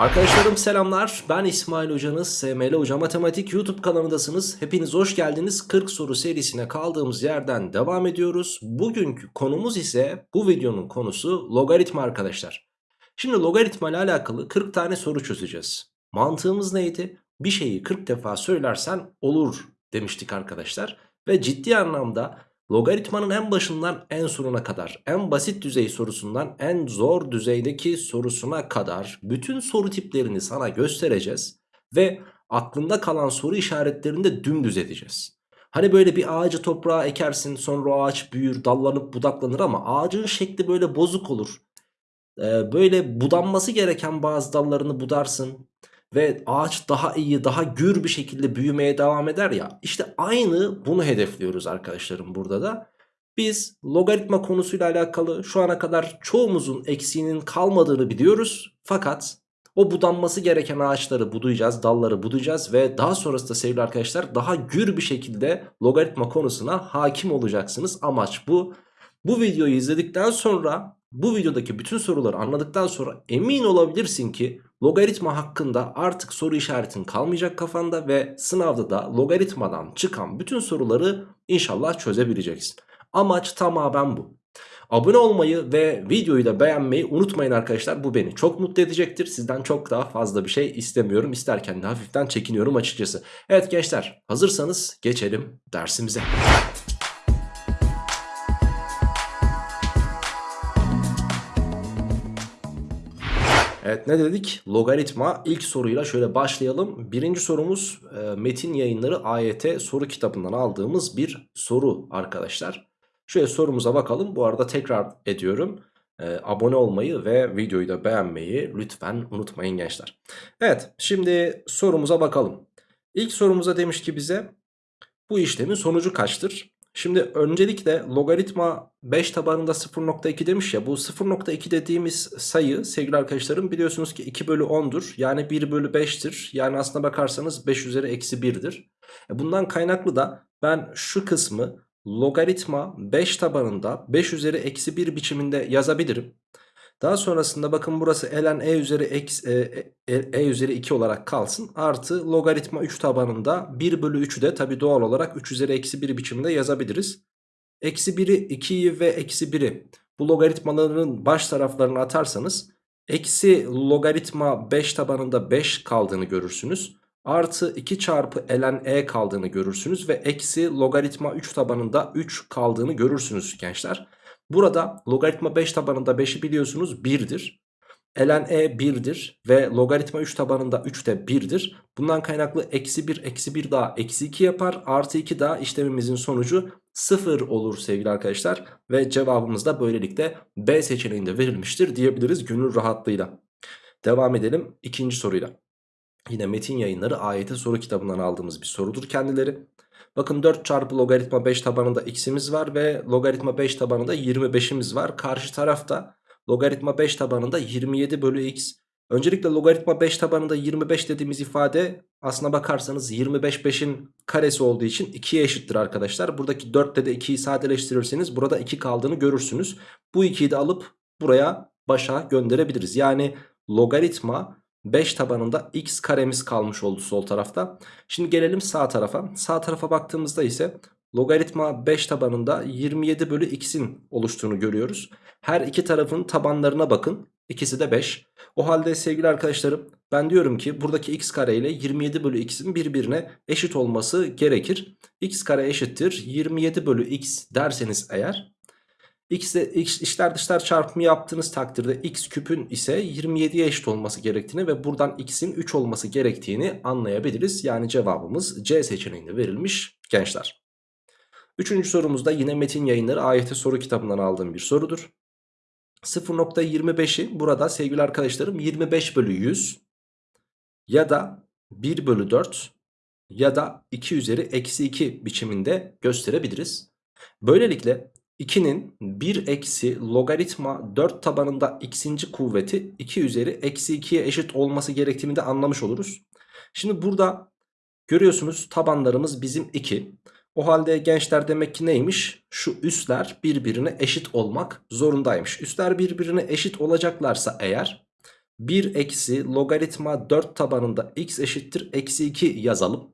Arkadaşlarım selamlar. Ben İsmail Hocanız. SML Hoca Matematik YouTube kanalındasınız. Hepiniz hoş geldiniz. 40 soru serisine kaldığımız yerden devam ediyoruz. Bugünkü konumuz ise bu videonun konusu logaritma arkadaşlar. Şimdi logaritma ile alakalı 40 tane soru çözeceğiz. Mantığımız neydi? Bir şeyi 40 defa söylersen olur demiştik arkadaşlar. Ve ciddi anlamda logaritmanın en başından en sonuna kadar, en basit düzey sorusundan en zor düzeydeki sorusuna kadar bütün soru tiplerini sana göstereceğiz. Ve aklında kalan soru işaretlerini de dümdüz edeceğiz. Hani böyle bir ağacı toprağa ekersin sonra o ağaç büyür dallanıp budaklanır ama ağacın şekli böyle bozuk olur. Ee, böyle budanması gereken bazı dallarını budarsın ve ağaç daha iyi daha gür bir şekilde büyümeye devam eder ya işte aynı bunu hedefliyoruz arkadaşlarım burada da. Biz logaritma konusuyla alakalı şu ana kadar çoğumuzun eksiğinin kalmadığını biliyoruz fakat o budanması gereken ağaçları budayacağız, dalları budayacağız ve daha sonrasında sevgili arkadaşlar daha gür bir şekilde logaritma konusuna hakim olacaksınız. Amaç bu. Bu videoyu izledikten sonra bu videodaki bütün soruları anladıktan sonra emin olabilirsin ki logaritma hakkında artık soru işaretin kalmayacak kafanda ve sınavda da logaritmadan çıkan bütün soruları inşallah çözebileceksin. Amaç tamamen bu. Abone olmayı ve videoyu da beğenmeyi unutmayın arkadaşlar. Bu beni çok mutlu edecektir. Sizden çok daha fazla bir şey istemiyorum. İsterken de hafiften çekiniyorum açıkçası. Evet gençler hazırsanız geçelim dersimize. Evet ne dedik? Logaritma ilk soruyla şöyle başlayalım. Birinci sorumuz e, Metin Yayınları AYT soru kitabından aldığımız bir soru arkadaşlar. Şöyle sorumuza bakalım. Bu arada tekrar ediyorum. E, abone olmayı ve videoyu da beğenmeyi lütfen unutmayın gençler. Evet şimdi sorumuza bakalım. İlk sorumuza demiş ki bize bu işlemin sonucu kaçtır? Şimdi öncelikle logaritma 5 tabanında 0.2 demiş ya bu 0.2 dediğimiz sayı sevgili arkadaşlarım biliyorsunuz ki 2 bölü 10'dur. Yani 1 bölü 5'tir. Yani aslına bakarsanız 5 üzeri eksi 1'dir. E, bundan kaynaklı da ben şu kısmı logaritma 5 tabanında 5 üzeri eksi 1 biçiminde yazabilirim. Daha sonrasında bakın burası ln e üzeri x, e, e, e üzeri 2 olarak kalsın. Artı logaritma 3 tabanında 1 bölü 3'ü de tabi doğal olarak 3 üzeri eksi 1 biçiminde yazabiliriz. Eksi 1'i 2'yi ve eksi 1'i bu logaritmaların baş taraflarına atarsanız eksi logaritma 5 tabanında 5 kaldığını görürsünüz. Artı 2 çarpı ln e kaldığını görürsünüz ve eksi logaritma 3 tabanında 3 kaldığını görürsünüz gençler. Burada logaritma 5 tabanında 5'i biliyorsunuz 1'dir. ln e 1'dir ve logaritma 3 tabanında 3 de 1'dir. Bundan kaynaklı eksi 1 eksi 1 daha eksi 2 yapar. Artı 2 daha işlemimizin sonucu 0 olur sevgili arkadaşlar. Ve cevabımız da böylelikle B seçeneğinde verilmiştir diyebiliriz gönül rahatlığıyla. Devam edelim ikinci soruyla. Yine metin yayınları AYT soru kitabından aldığımız bir sorudur kendileri. Bakın 4 çarpı logaritma 5 tabanında x'imiz var ve logaritma 5 tabanında 25'imiz var. Karşı tarafta logaritma 5 tabanında 27 bölü x. Öncelikle logaritma 5 tabanında 25 dediğimiz ifade aslına bakarsanız 25 5'in karesi olduğu için 2'ye eşittir arkadaşlar. Buradaki 4'te de 2'yi sadeleştirirseniz burada 2 kaldığını görürsünüz. Bu 2'yi de alıp buraya başa gönderebiliriz. Yani logaritma 5 tabanında x karemiz kalmış oldu sol tarafta. Şimdi gelelim sağ tarafa. Sağ tarafa baktığımızda ise logaritma 5 tabanında 27 bölü x'in oluştuğunu görüyoruz. Her iki tarafın tabanlarına bakın. İkisi de 5. O halde sevgili arkadaşlarım ben diyorum ki buradaki x kare ile 27 bölü x'in birbirine eşit olması gerekir. x kare eşittir 27 bölü x derseniz eğer X ile x, içler dışlar çarpımı yaptığınız takdirde x küpün ise 27'ye eşit olması gerektiğini ve buradan x'in 3 olması gerektiğini anlayabiliriz. Yani cevabımız C seçeneğinde verilmiş gençler. Üçüncü sorumuzda yine metin yayınları AYT soru kitabından aldığım bir sorudur. 0.25'i burada sevgili arkadaşlarım 25 bölü 100 ya da 1 bölü 4 ya da 2 üzeri eksi 2 biçiminde gösterebiliriz. Böylelikle 2'nin 1 eksi logaritma 4 tabanında x'inci kuvveti 2 üzeri eksi 2'ye eşit olması gerektiğini de anlamış oluruz. Şimdi burada görüyorsunuz tabanlarımız bizim 2. O halde gençler demek ki neymiş? Şu üstler birbirine eşit olmak zorundaymış. Üstler birbirine eşit olacaklarsa eğer 1 eksi logaritma 4 tabanında x eşittir eksi 2 yazalım.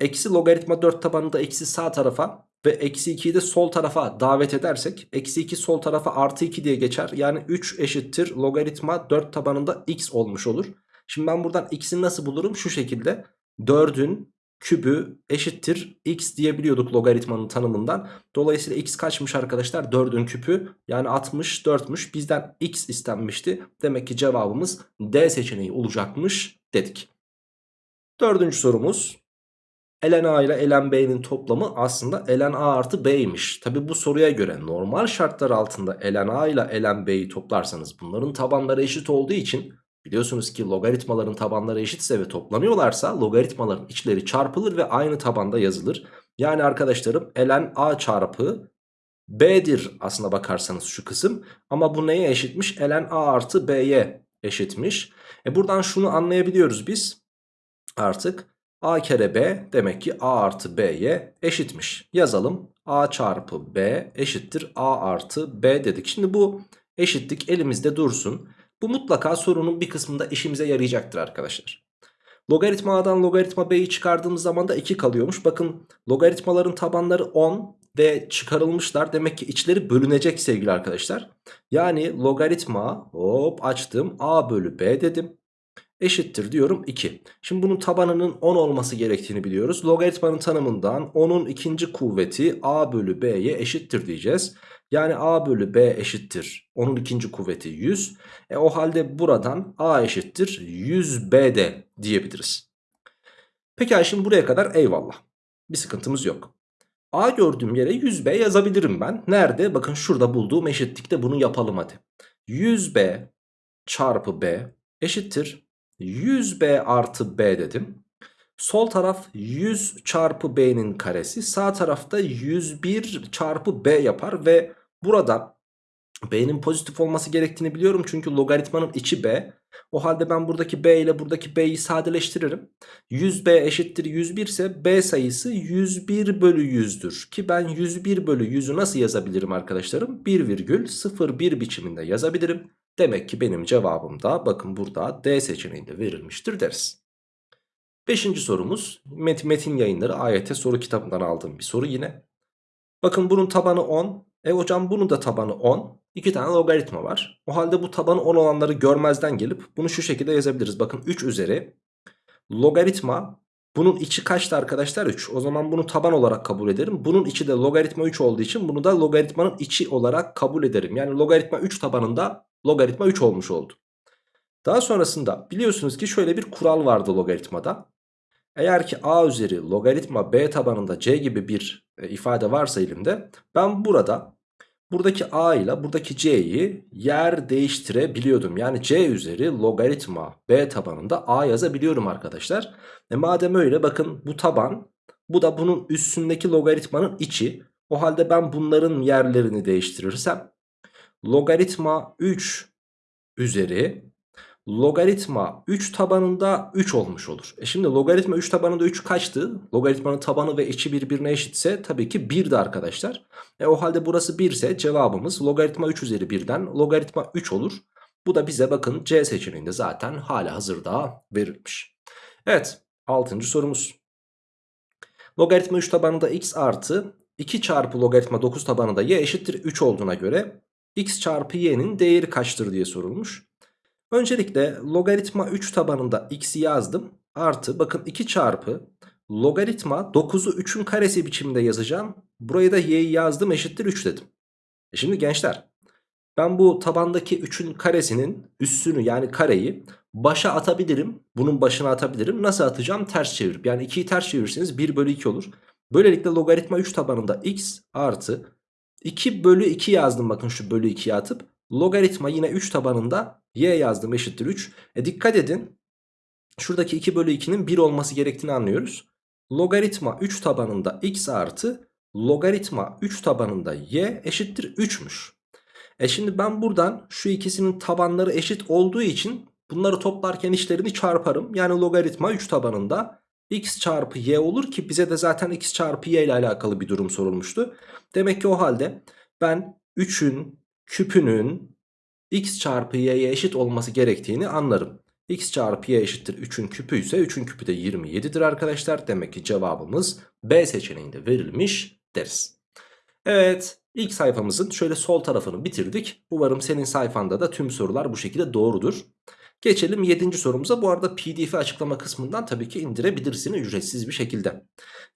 Eksi logaritma 4 tabanında eksi sağ tarafa ve eksi 2'yi de sol tarafa davet edersek eksi 2 sol tarafa artı 2 diye geçer. Yani 3 eşittir logaritma 4 tabanında x olmuş olur. Şimdi ben buradan x'i nasıl bulurum? Şu şekilde 4'ün kübü eşittir x diyebiliyorduk logaritmanın tanımından. Dolayısıyla x kaçmış arkadaşlar? 4'ün küpü yani 64'müş. Bizden x istenmişti. Demek ki cevabımız D seçeneği olacakmış dedik. Dördüncü sorumuz. Ln a ile ln b'nin toplamı aslında ln a artı b'ymiş. Tabi bu soruya göre normal şartlar altında ln a ile ln b'yi toplarsanız bunların tabanları eşit olduğu için Biliyorsunuz ki logaritmaların tabanları eşitse ve toplanıyorlarsa logaritmaların içleri çarpılır ve aynı tabanda yazılır. Yani arkadaşlarım ln a çarpı b'dir aslına bakarsanız şu kısım. Ama bu neye eşitmiş? ln a artı b'ye eşitmiş. E buradan şunu anlayabiliyoruz biz artık. A kere b demek ki a artı b'ye eşitmiş. Yazalım a çarpı b eşittir a artı b dedik. Şimdi bu eşitlik elimizde dursun. Bu mutlaka sorunun bir kısmında işimize yarayacaktır arkadaşlar. Logaritma a'dan logaritma b'yi çıkardığımız zaman da 2 kalıyormuş. Bakın logaritmaların tabanları 10 ve çıkarılmışlar. Demek ki içleri bölünecek sevgili arkadaşlar. Yani logaritma hop açtım a bölü b dedim eşittir diyorum 2. Şimdi bunun tabanının 10 olması gerektiğini biliyoruz. Logaritmanın tanımından 10'un ikinci kuvveti a bölü b'ye eşittir diyeceğiz. Yani a bölü b eşittir. Onun ikinci kuvveti 100. E o halde buradan a eşittir 100b de diyebiliriz. Peki şimdi buraya kadar eyvallah. Bir sıkıntımız yok. A gördüğüm yere 100b yazabilirim ben. Nerede? Bakın şurada bulduğum eşitlikte bunu yapalım hadi. 100b çarpı b eşittir 100b artı b dedim. Sol taraf 100 çarpı b'nin karesi. Sağ tarafta 101 çarpı b yapar ve buradan b'nin pozitif olması gerektiğini biliyorum. Çünkü logaritmanın içi b. O halde ben buradaki b ile buradaki b'yi sadeleştiririm. 100b eşittir 101 ise b sayısı 101 bölü 100'dür. Ki ben 101 bölü 100'ü nasıl yazabilirim arkadaşlarım? 1,01 biçiminde yazabilirim. Demek ki benim cevabım da bakın burada D seçeneğinde verilmiştir deriz. Beşinci sorumuz Met Metin Yayınları AYT soru kitabından aldığım bir soru yine. Bakın bunun tabanı 10. E hocam bunun da tabanı 10. İki tane logaritma var. O halde bu tabanı 10 olanları görmezden gelip bunu şu şekilde yazabiliriz. Bakın 3 üzeri logaritma bunun içi kaçtı arkadaşlar 3. O zaman bunu taban olarak kabul ederim. Bunun içi de logaritma 3 olduğu için bunu da logaritmanın içi olarak kabul ederim. Yani logaritma 3 tabanında logaritma 3 olmuş oldu. Daha sonrasında biliyorsunuz ki şöyle bir kural vardı logaritmada. Eğer ki a üzeri logaritma b tabanında c gibi bir e, ifade varsa elimde ben burada buradaki a ile buradaki c'yi yer değiştirebiliyordum. Yani c üzeri logaritma b tabanında a yazabiliyorum arkadaşlar. E madem öyle bakın bu taban bu da bunun üstündeki logaritmanın içi. O halde ben bunların yerlerini değiştirirsem logaritma 3 üzeri logaritma 3 tabanında 3 olmuş olur. E şimdi logaritma 3 tabanında 3 kaçtı? Logaritmanın tabanı ve içi birbirine eşitse tabii ki 1'di arkadaşlar. E o halde burası 1 ise cevabımız logaritma 3 üzeri 1'den logaritma 3 olur. Bu da bize bakın C seçeneğinde zaten hala hazırda verilmiş. Evet 6. sorumuz. Logaritma 3 tabanında x artı 2 çarpı logaritma 9 tabanında y eşittir 3 olduğuna göre x çarpı y'nin değeri kaçtır diye sorulmuş. Öncelikle logaritma 3 tabanında x'i yazdım. Artı bakın 2 çarpı logaritma 9'u 3'ün karesi biçiminde yazacağım. Buraya da y'yi yazdım eşittir 3 dedim. E şimdi gençler ben bu tabandaki 3'ün karesinin üssünü yani kareyi başa atabilirim. Bunun başına atabilirim. Nasıl atacağım? Ters çevirip. Yani 2'yi ters çevirirseniz 1 bölü 2 olur. Böylelikle logaritma 3 tabanında x artı 2 bölü 2 yazdım bakın şu bölü 2'ye atıp. Logaritma yine 3 tabanında y yazdım eşittir 3. E dikkat edin. Şuradaki 2 bölü 2'nin 1 olması gerektiğini anlıyoruz. Logaritma 3 tabanında x artı logaritma 3 tabanında y eşittir 3'müş. E şimdi ben buradan şu ikisinin tabanları eşit olduğu için bunları toplarken işlerini çarparım. Yani logaritma 3 tabanında x çarpı y olur ki bize de zaten x çarpı y ile alakalı bir durum sorulmuştu. Demek ki o halde ben 3'ün küpünün x çarpı y'ye eşit olması gerektiğini anlarım. x çarpı y eşittir 3'ün küpü ise 3'ün küpü de 27'dir arkadaşlar. Demek ki cevabımız B seçeneğinde verilmiş deriz. Evet ilk sayfamızın şöyle sol tarafını bitirdik. Umarım senin sayfanda da tüm sorular bu şekilde doğrudur. Geçelim 7. sorumuza. Bu arada pdf açıklama kısmından tabii ki indirebilirsin ücretsiz bir şekilde.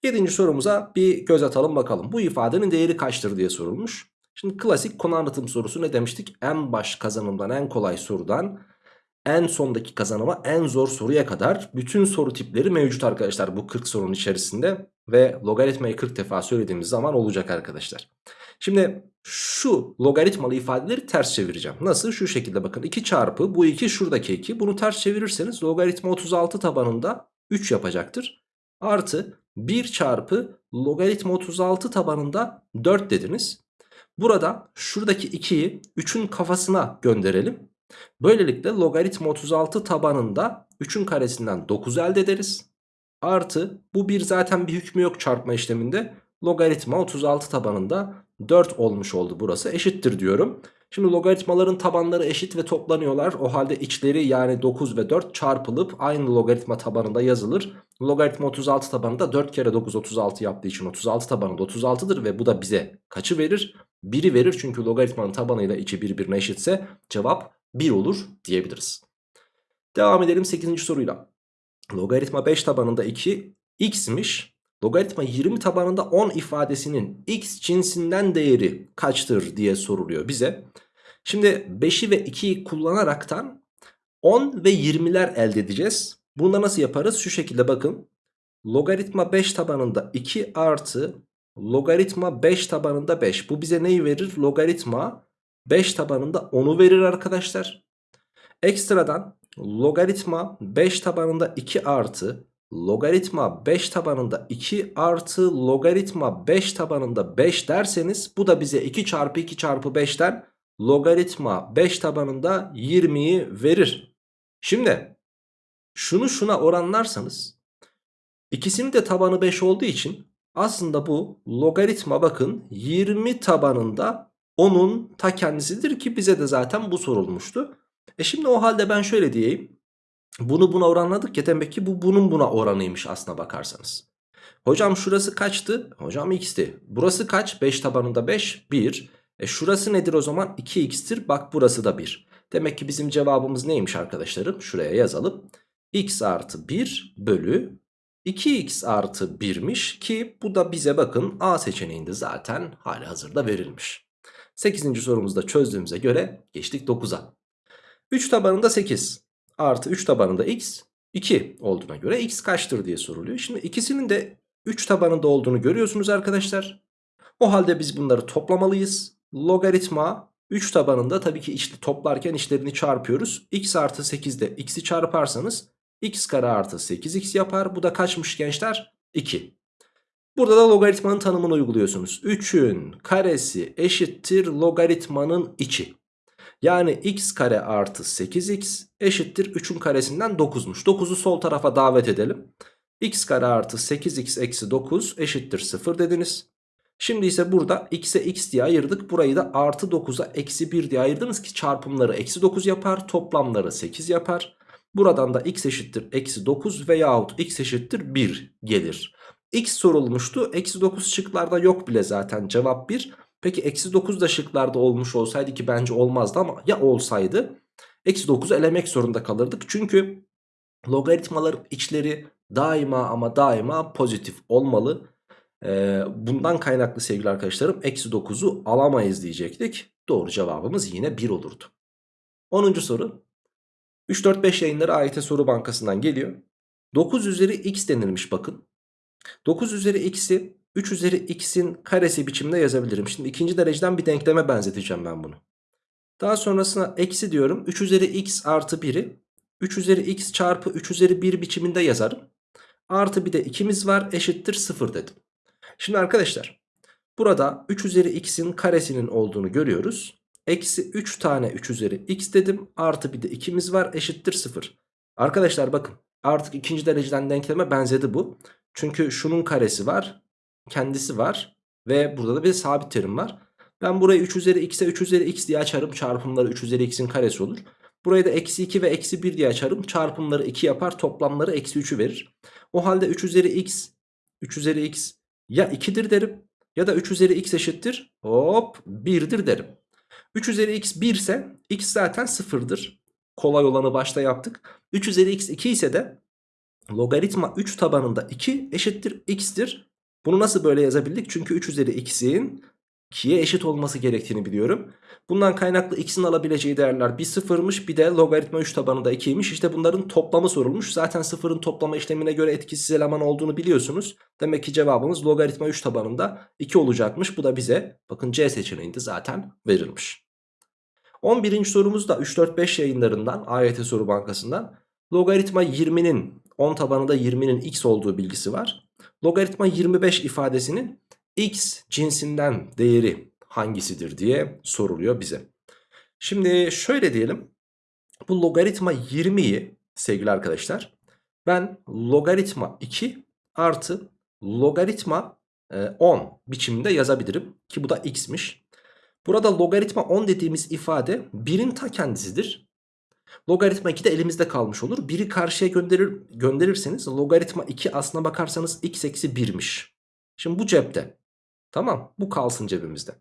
7. sorumuza bir göz atalım bakalım. Bu ifadenin değeri kaçtır diye sorulmuş. Şimdi klasik konu anlatım sorusu ne demiştik? En baş kazanımdan en kolay sorudan en sondaki kazanıma en zor soruya kadar bütün soru tipleri mevcut arkadaşlar bu 40 sorunun içerisinde ve logaritmayı 40 defa söylediğimiz zaman olacak arkadaşlar. Şimdi şu logaritmalı ifadeleri ters çevireceğim. Nasıl? Şu şekilde bakın 2 çarpı bu 2 şuradaki 2 bunu ters çevirirseniz logaritma 36 tabanında 3 yapacaktır. Artı 1 çarpı logaritma 36 tabanında 4 dediniz. Burada şuradaki 2'yi 3'ün kafasına gönderelim. Böylelikle logaritma 36 tabanında 3'ün karesinden 9 elde ederiz. Artı bu bir zaten bir hükmü yok çarpma işleminde. Logaritma 36 tabanında 4 olmuş oldu burası eşittir diyorum. Şimdi logaritmaların tabanları eşit ve toplanıyorlar. O halde içleri yani 9 ve 4 çarpılıp aynı logaritma tabanında yazılır. Logaritma 36 tabanında 4 kere 9 36 yaptığı için 36 tabanında 36'dır ve bu da bize kaçı verir? 1'i verir çünkü logaritmanın tabanıyla içi birbirine eşitse cevap 1 olur diyebiliriz. Devam edelim 8. soruyla. Logaritma 5 tabanında 2 x'miş. Logaritma 20 tabanında 10 ifadesinin x cinsinden değeri kaçtır diye soruluyor bize. Şimdi 5'i ve 2'yi kullanaraktan 10 ve 20'ler elde edeceğiz. Bunu nasıl yaparız? Şu şekilde bakın. Logaritma 5 tabanında 2 artı logaritma 5 tabanında 5. Bu bize neyi verir? Logaritma 5 tabanında 10'u verir arkadaşlar. Ekstradan logaritma 5 tabanında 2 artı logaritma 5 tabanında 2 artı logaritma 5 tabanında 5 derseniz bu da bize 2 çarpı 2 çarpı 5'ten logaritma 5 tabanında 20'yi verir. Şimdi şunu şuna oranlarsanız ikisinin de tabanı 5 olduğu için aslında bu logaritma bakın 20 tabanında 10'un ta kendisidir ki bize de zaten bu sorulmuştu. E şimdi o halde ben şöyle diyeyim. Bunu buna oranladık ya demek ki bu bunun buna oranıymış aslına bakarsanız. Hocam şurası kaçtı? Hocam x'ti. Burası kaç? 5 tabanında 5. 1. E şurası nedir o zaman? 2x'tir. Bak burası da 1. Demek ki bizim cevabımız neymiş arkadaşlarım? Şuraya yazalım. x artı 1 bölü 2x artı 1'miş ki bu da bize bakın A seçeneğinde zaten hali hazırda verilmiş. 8. sorumuzda çözdüğümüze göre geçtik 9'a. 3 tabanında 8 artı 3 tabanında x 2 olduğuna göre x kaçtır diye soruluyor. Şimdi ikisinin de 3 tabanında olduğunu görüyorsunuz arkadaşlar. O halde biz bunları toplamalıyız. Logaritma 3 tabanında tabii ki işte toplarken işlerini çarpıyoruz. x artı 8'de x'i çarparsanız x kare artı 8x yapar. Bu da kaçmış gençler? 2. Burada da logaritmanın tanımını uyguluyorsunuz. 3'ün karesi eşittir logaritmanın içi. Yani x kare artı 8x eşittir 3'ün karesinden 9'muş. 9'u sol tarafa davet edelim. x kare artı 8x eksi 9 eşittir 0 dediniz. Şimdi ise burada x'e x diye ayırdık. Burayı da artı 9'a eksi 1 diye ayırdınız ki çarpımları eksi 9 yapar. Toplamları 8 yapar. Buradan da x eşittir eksi 9 veyahut x eşittir 1 gelir. x sorulmuştu. Eksi 9 şıklarda yok bile zaten cevap 1. Peki eksi 9 da şıklarda olmuş olsaydı ki bence olmazdı ama ya olsaydı eksi 9'u elemek zorunda kalırdık. Çünkü logaritmaların içleri daima ama daima pozitif olmalı. Ee, bundan kaynaklı sevgili arkadaşlarım eksi 9'u alamayız diyecektik. Doğru cevabımız yine 1 olurdu. 10. soru 3-4-5 yayınları AYT soru bankasından geliyor. 9 üzeri x denilmiş bakın. 9 üzeri x'i 3 üzeri x'in karesi biçimde yazabilirim. Şimdi ikinci dereceden bir denkleme benzeteceğim ben bunu. Daha sonrasına eksi diyorum. 3 üzeri x artı 1'i 3 üzeri x çarpı 3 üzeri 1 biçiminde yazarım. Artı bir de 2'miz var eşittir 0 dedim. Şimdi arkadaşlar burada 3 üzeri x'in karesinin olduğunu görüyoruz. Eksi 3 tane 3 üzeri x dedim. Artı bir de 2'miz var eşittir 0. Arkadaşlar bakın artık ikinci dereceden denkleme benzedi bu. Çünkü şunun karesi var kendisi var ve burada da bir sabit terim var. Ben burayı 3 üzeri x'e 3 üzeri x diye açarım. Çarpımları 3 üzeri x'in karesi olur. Burayı da eksi 2 ve eksi 1 diye açarım. Çarpımları 2 yapar. Toplamları eksi 3'ü verir. O halde 3 üzeri x 3 üzeri x ya 2'dir derim ya da 3 üzeri x eşittir. Hop 1'dir derim. 3 üzeri x 1 ise x zaten 0'dır. Kolay olanı başta yaptık. 3 üzeri x 2 ise de logaritma 3 tabanında 2 eşittir x'tir. Bunu nasıl böyle yazabildik? Çünkü 3 üzeri x'in 2'ye eşit olması gerektiğini biliyorum. Bundan kaynaklı x'in alabileceği değerler bir sıfırmış bir de logaritma 3 tabanında 2'ymiş. İşte bunların toplamı sorulmuş. Zaten sıfırın toplama işlemine göre etkisiz eleman olduğunu biliyorsunuz. Demek ki cevabımız logaritma 3 tabanında 2 olacakmış. Bu da bize bakın C seçeneğinde zaten verilmiş. 11. sorumuz da 3-4-5 yayınlarından AYT soru bankasından logaritma 20'nin 10 tabanında 20'nin x olduğu bilgisi var. Logaritma 25 ifadesinin x cinsinden değeri hangisidir diye soruluyor bize. Şimdi şöyle diyelim. Bu logaritma 20'yi sevgili arkadaşlar ben logaritma 2 artı logaritma 10 e, biçiminde yazabilirim. Ki bu da x'miş. Burada logaritma 10 dediğimiz ifade 1'in ta kendisidir. Logaritma 2 de elimizde kalmış olur. 1'i karşıya gönderir, gönderirseniz logaritma 2 aslına bakarsanız x eksi 1'miş. Şimdi bu cepte. Tamam bu kalsın cebimizde.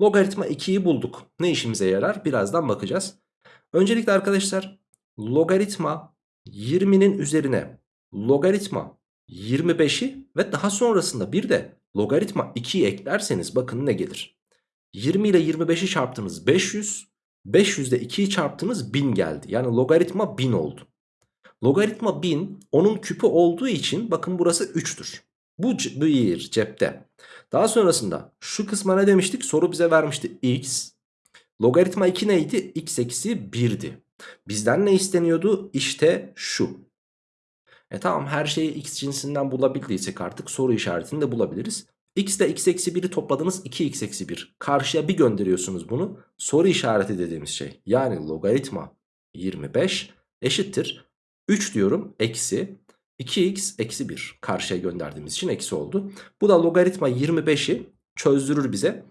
Logaritma 2'yi bulduk. Ne işimize yarar? Birazdan bakacağız. Öncelikle arkadaşlar logaritma 20'nin üzerine logaritma 25'i ve daha sonrasında bir de logaritma 2'yi eklerseniz bakın ne gelir. 20 ile 25'i çarptınız 500. 500 ile 2'yi çarptınız 1000 geldi. Yani logaritma 1000 oldu. Logaritma 1000 onun küpü olduğu için bakın burası 3'tür. Bu bir cepte. Daha sonrasında şu kısma ne demiştik? Soru bize vermişti x. Logaritma 2 neydi? x eksi 1'di. Bizden ne isteniyordu? İşte şu. E tamam her şeyi x cinsinden bulabildiysek artık soru işaretini de bulabiliriz. X ile x eksi 1'i topladınız 2x eksi 1. Karşıya bir gönderiyorsunuz bunu. Soru işareti dediğimiz şey. Yani logaritma 25 eşittir. 3 diyorum eksi 2x eksi 1 karşıya gönderdiğimiz için eksi oldu. Bu da logaritma 25'i çözdürür bize.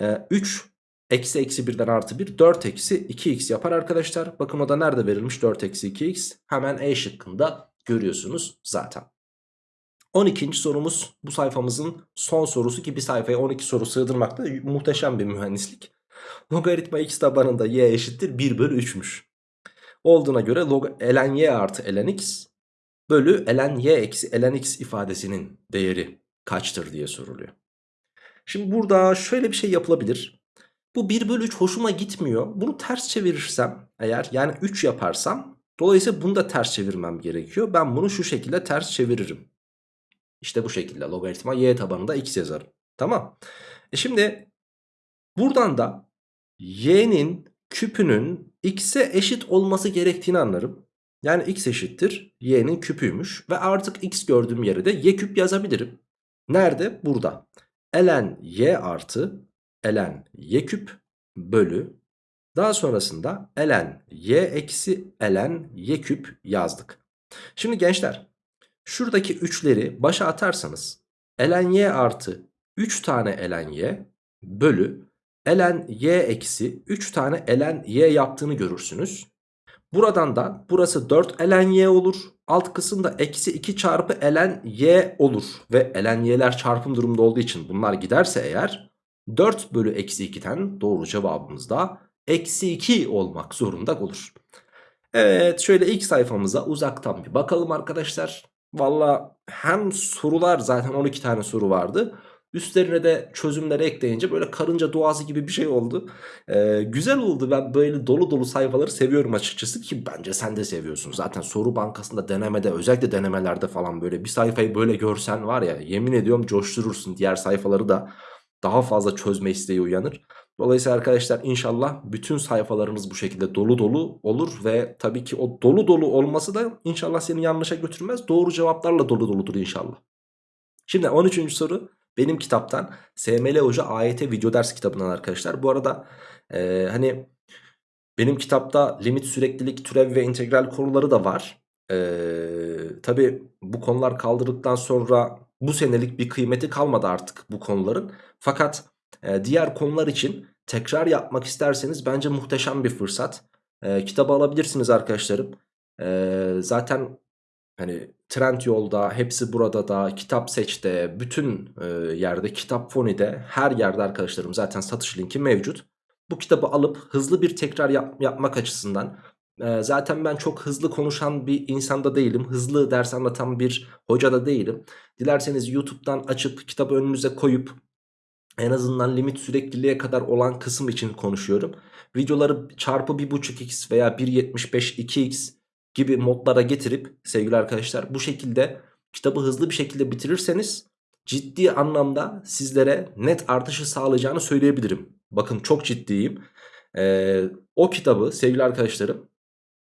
Ee, 3 eksi eksi 1'den artı 1 4 eksi 2x yapar arkadaşlar. Bakın o da nerede verilmiş 4 eksi 2x. Hemen E şıkkında görüyorsunuz zaten. 12. sorumuz bu sayfamızın son sorusu ki bir sayfaya 12 soru sığdırmakta muhteşem bir mühendislik. Logaritma x tabanında y eşittir 1 bölü 3'müş. Olduğuna göre log ln y artı ln x bölü ln y eksi ln x ifadesinin değeri kaçtır diye soruluyor. Şimdi burada şöyle bir şey yapılabilir. Bu 1 bölü 3 hoşuma gitmiyor. Bunu ters çevirirsem eğer yani 3 yaparsam dolayısıyla bunu da ters çevirmem gerekiyor. Ben bunu şu şekilde ters çeviririm. İşte bu şekilde logaritma y tabanında x yazarım. Tamam. E şimdi buradan da y'nin küpünün x'e eşit olması gerektiğini anlarım. Yani x eşittir y'nin küpüymüş ve artık x gördüğüm yere de y küp yazabilirim. Nerede? Burada. ln y artı ln y küp bölü daha sonrasında ln y eksi ln y küp yazdık. Şimdi gençler şuradaki 3'leri başa atarsanız ln y artı 3 tane ln y bölü ln y eksi 3 tane ln y yaptığını görürsünüz. Buradan da burası 4 ln y olur. Alt kısımda eksi 2 çarpı ln y olur. Ve ln y'ler çarpım durumda olduğu için bunlar giderse eğer 4 bölü eksi 2'den doğru cevabımız da eksi 2 olmak zorunda olur. Evet şöyle ilk sayfamıza uzaktan bir bakalım arkadaşlar. Valla hem sorular zaten 12 tane soru vardı. Üstlerine de çözümleri ekleyince böyle karınca duası gibi bir şey oldu. Ee, güzel oldu. Ben böyle dolu dolu sayfaları seviyorum açıkçası ki bence sen de seviyorsun. Zaten soru bankasında denemede özellikle denemelerde falan böyle bir sayfayı böyle görsen var ya yemin ediyorum coşturursun. Diğer sayfaları da daha fazla çözme isteği uyanır. Dolayısıyla arkadaşlar inşallah bütün sayfalarınız bu şekilde dolu dolu olur ve tabii ki o dolu dolu olması da inşallah seni yanlışa götürmez. Doğru cevaplarla dolu doludur inşallah. Şimdi 13. soru benim kitaptan SML Hoca AYT video ders kitabından arkadaşlar. Bu arada e, hani benim kitapta limit süreklilik türev ve integral konuları da var. E, Tabi bu konular kaldırdıktan sonra bu senelik bir kıymeti kalmadı artık bu konuların. Fakat diğer konular için tekrar yapmak isterseniz bence muhteşem bir fırsat. Kitabı alabilirsiniz arkadaşlarım. Zaten hani Trend Yolda, hepsi burada da, Kitap Seç'te, bütün yerde, Kitap Foni'de, her yerde arkadaşlarım zaten satış linki mevcut. Bu kitabı alıp hızlı bir tekrar yap, yapmak açısından zaten ben çok hızlı konuşan bir insanda değilim. Hızlı ders anlatan bir hoca da değilim. Dilerseniz YouTube'dan açıp kitabı önünüze koyup en azından limit sürekliliğe kadar olan kısım için konuşuyorum. Videoları çarpı 1.5x veya 1.75 2x gibi modlara getirip sevgili arkadaşlar bu şekilde kitabı hızlı bir şekilde bitirirseniz ciddi anlamda sizlere net artışı sağlayacağını söyleyebilirim. Bakın çok ciddiyim. Ee, o kitabı sevgili arkadaşlarım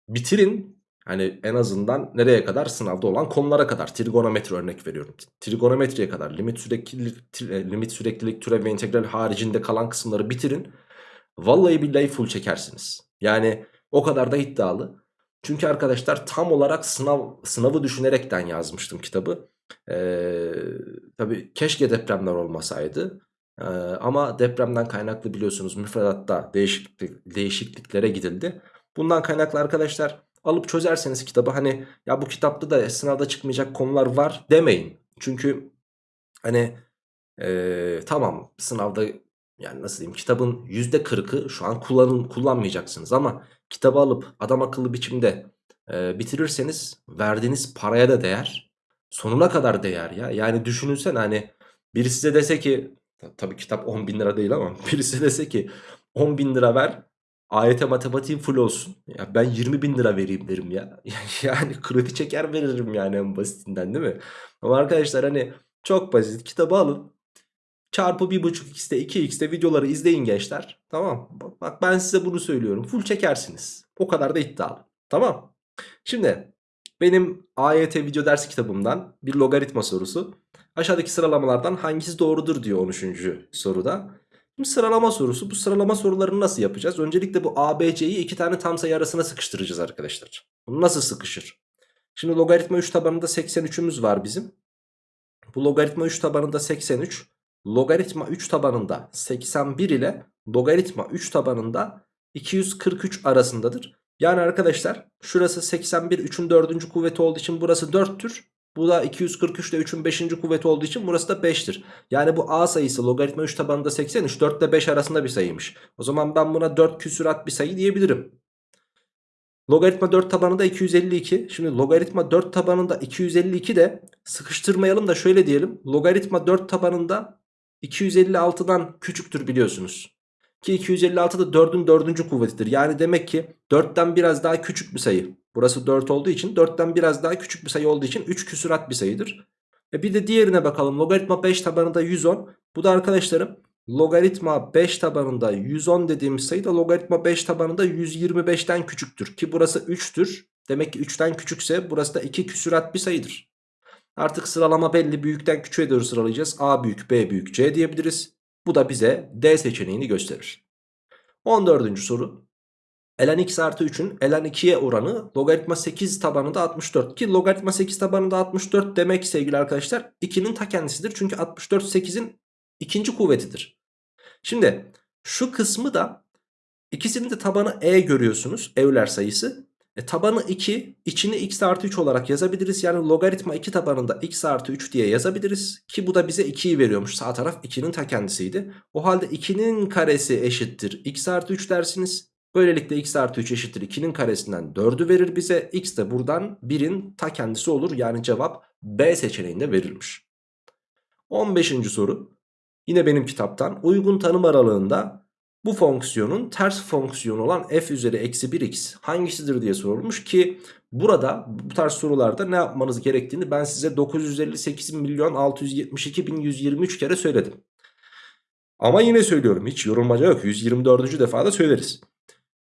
bitirin. Hani en azından nereye kadar sınavda olan konulara kadar trigonometri örnek veriyorum. Trigonometriye kadar limit süreklilik, limit süreklilik türev ve integral haricinde kalan kısımları bitirin. Vallahi billahi full çekersiniz. Yani o kadar da iddialı. Çünkü arkadaşlar tam olarak sınav sınavı düşünerekten yazmıştım kitabı. Ee, tabii keşke depremler olmasaydı. Ee, ama depremden kaynaklı biliyorsunuz müfredatta değişiklik, değişikliklere gidildi. Bundan kaynaklı arkadaşlar alıp çözerseniz kitabı hani ya bu kitapta da sınavda çıkmayacak konular var demeyin. Çünkü hani ee, tamam sınavda yani nasıl diyeyim kitabın %40'ı şu an kullanın, kullanmayacaksınız ama kitabı alıp adam akıllı biçimde e, bitirirseniz verdiğiniz paraya da değer. Sonuna kadar değer ya. Yani düşünülsen hani biri size dese ki tabii kitap 10 bin lira değil ama birisi dese ki 10 bin lira ver AYT matematiğin full olsun. Ya ben 20 bin lira vereyim derim ya. Yani kredi çeker veririm yani en basitinden değil mi? Ama arkadaşlar hani çok basit kitabı alın Çarpı 1.5x'te 2x'te videoları izleyin gençler. Tamam. Bak ben size bunu söylüyorum. Full çekersiniz. O kadar da iddialı. Tamam. Şimdi benim AYT video ders kitabımdan bir logaritma sorusu. Aşağıdaki sıralamalardan hangisi doğrudur diyor 13. soruda. Şimdi sıralama sorusu. Bu sıralama sorularını nasıl yapacağız? Öncelikle bu ABC'yi iki tane tam sayı arasına sıkıştıracağız arkadaşlar. Bu nasıl sıkışır? Şimdi logaritma 3 tabanında 83'ümüz var bizim. Bu logaritma 3 tabanında 83 logaritma 3 tabanında 81 ile logaritma 3 tabanında 243 arasındadır. Yani arkadaşlar şurası 81 3'ün 4. kuvveti olduğu için burası 4'tür. Bu da 243 ile 3'ün 5. kuvveti olduğu için burası da 5'tir. Yani bu A sayısı logaritma 3 tabanında 83 4 ile 5 arasında bir sayıymış. O zaman ben buna 4 küsurat bir sayı diyebilirim. Logaritma 4 tabanında 252. Şimdi logaritma 4 tabanında 252 de sıkıştırmayalım da şöyle diyelim. Logaritma 4 tabanında 256'dan küçüktür biliyorsunuz. Ki 256 da 4'ün 4. kuvvetidir. Yani demek ki 4'ten biraz daha küçük bir sayı. Burası 4 olduğu için 4'ten biraz daha küçük bir sayı olduğu için 3 küsurat bir sayıdır. E bir de diğerine bakalım. Logaritma 5 tabanında 110. Bu da arkadaşlarım logaritma 5 tabanında 110 dediğimiz sayı da logaritma 5 tabanında 125'ten küçüktür. Ki burası 3'tür. Demek ki 3'ten küçükse burası da 2 küsurat bir sayıdır. Artık sıralama belli. Büyükten küçüğe doğru sıralayacağız. A büyük, B büyük, C diyebiliriz. Bu da bize D seçeneğini gösterir. 14. soru. ln x artı 3'ün ln 2'ye oranı logaritma 8 tabanında 64. Ki logaritma 8 tabanında 64 demek sevgili arkadaşlar 2'nin ta kendisidir. Çünkü 64 8'in ikinci kuvvetidir. Şimdi şu kısmı da ikisinin de tabanı e görüyorsunuz. Evler sayısı. E, tabanı 2 içini x artı 3 olarak yazabiliriz. Yani logaritma 2 tabanında x artı 3 diye yazabiliriz. Ki bu da bize 2'yi veriyormuş. Sağ taraf 2'nin ta kendisiydi. O halde 2'nin karesi eşittir x artı 3 dersiniz. Böylelikle x artı 3 eşittir 2'nin karesinden 4'ü verir bize. x de buradan 1'in ta kendisi olur. Yani cevap B seçeneğinde verilmiş. 15. soru. Yine benim kitaptan uygun tanım aralığında bu fonksiyonun ters fonksiyonu olan f üzeri eksi 1x hangisidir diye sorulmuş ki burada bu tarz sorularda ne yapmanız gerektiğini ben size 958 milyon 672 bin 123 kere söyledim. Ama yine söylüyorum hiç yorulmaca yok 124. defada söyleriz.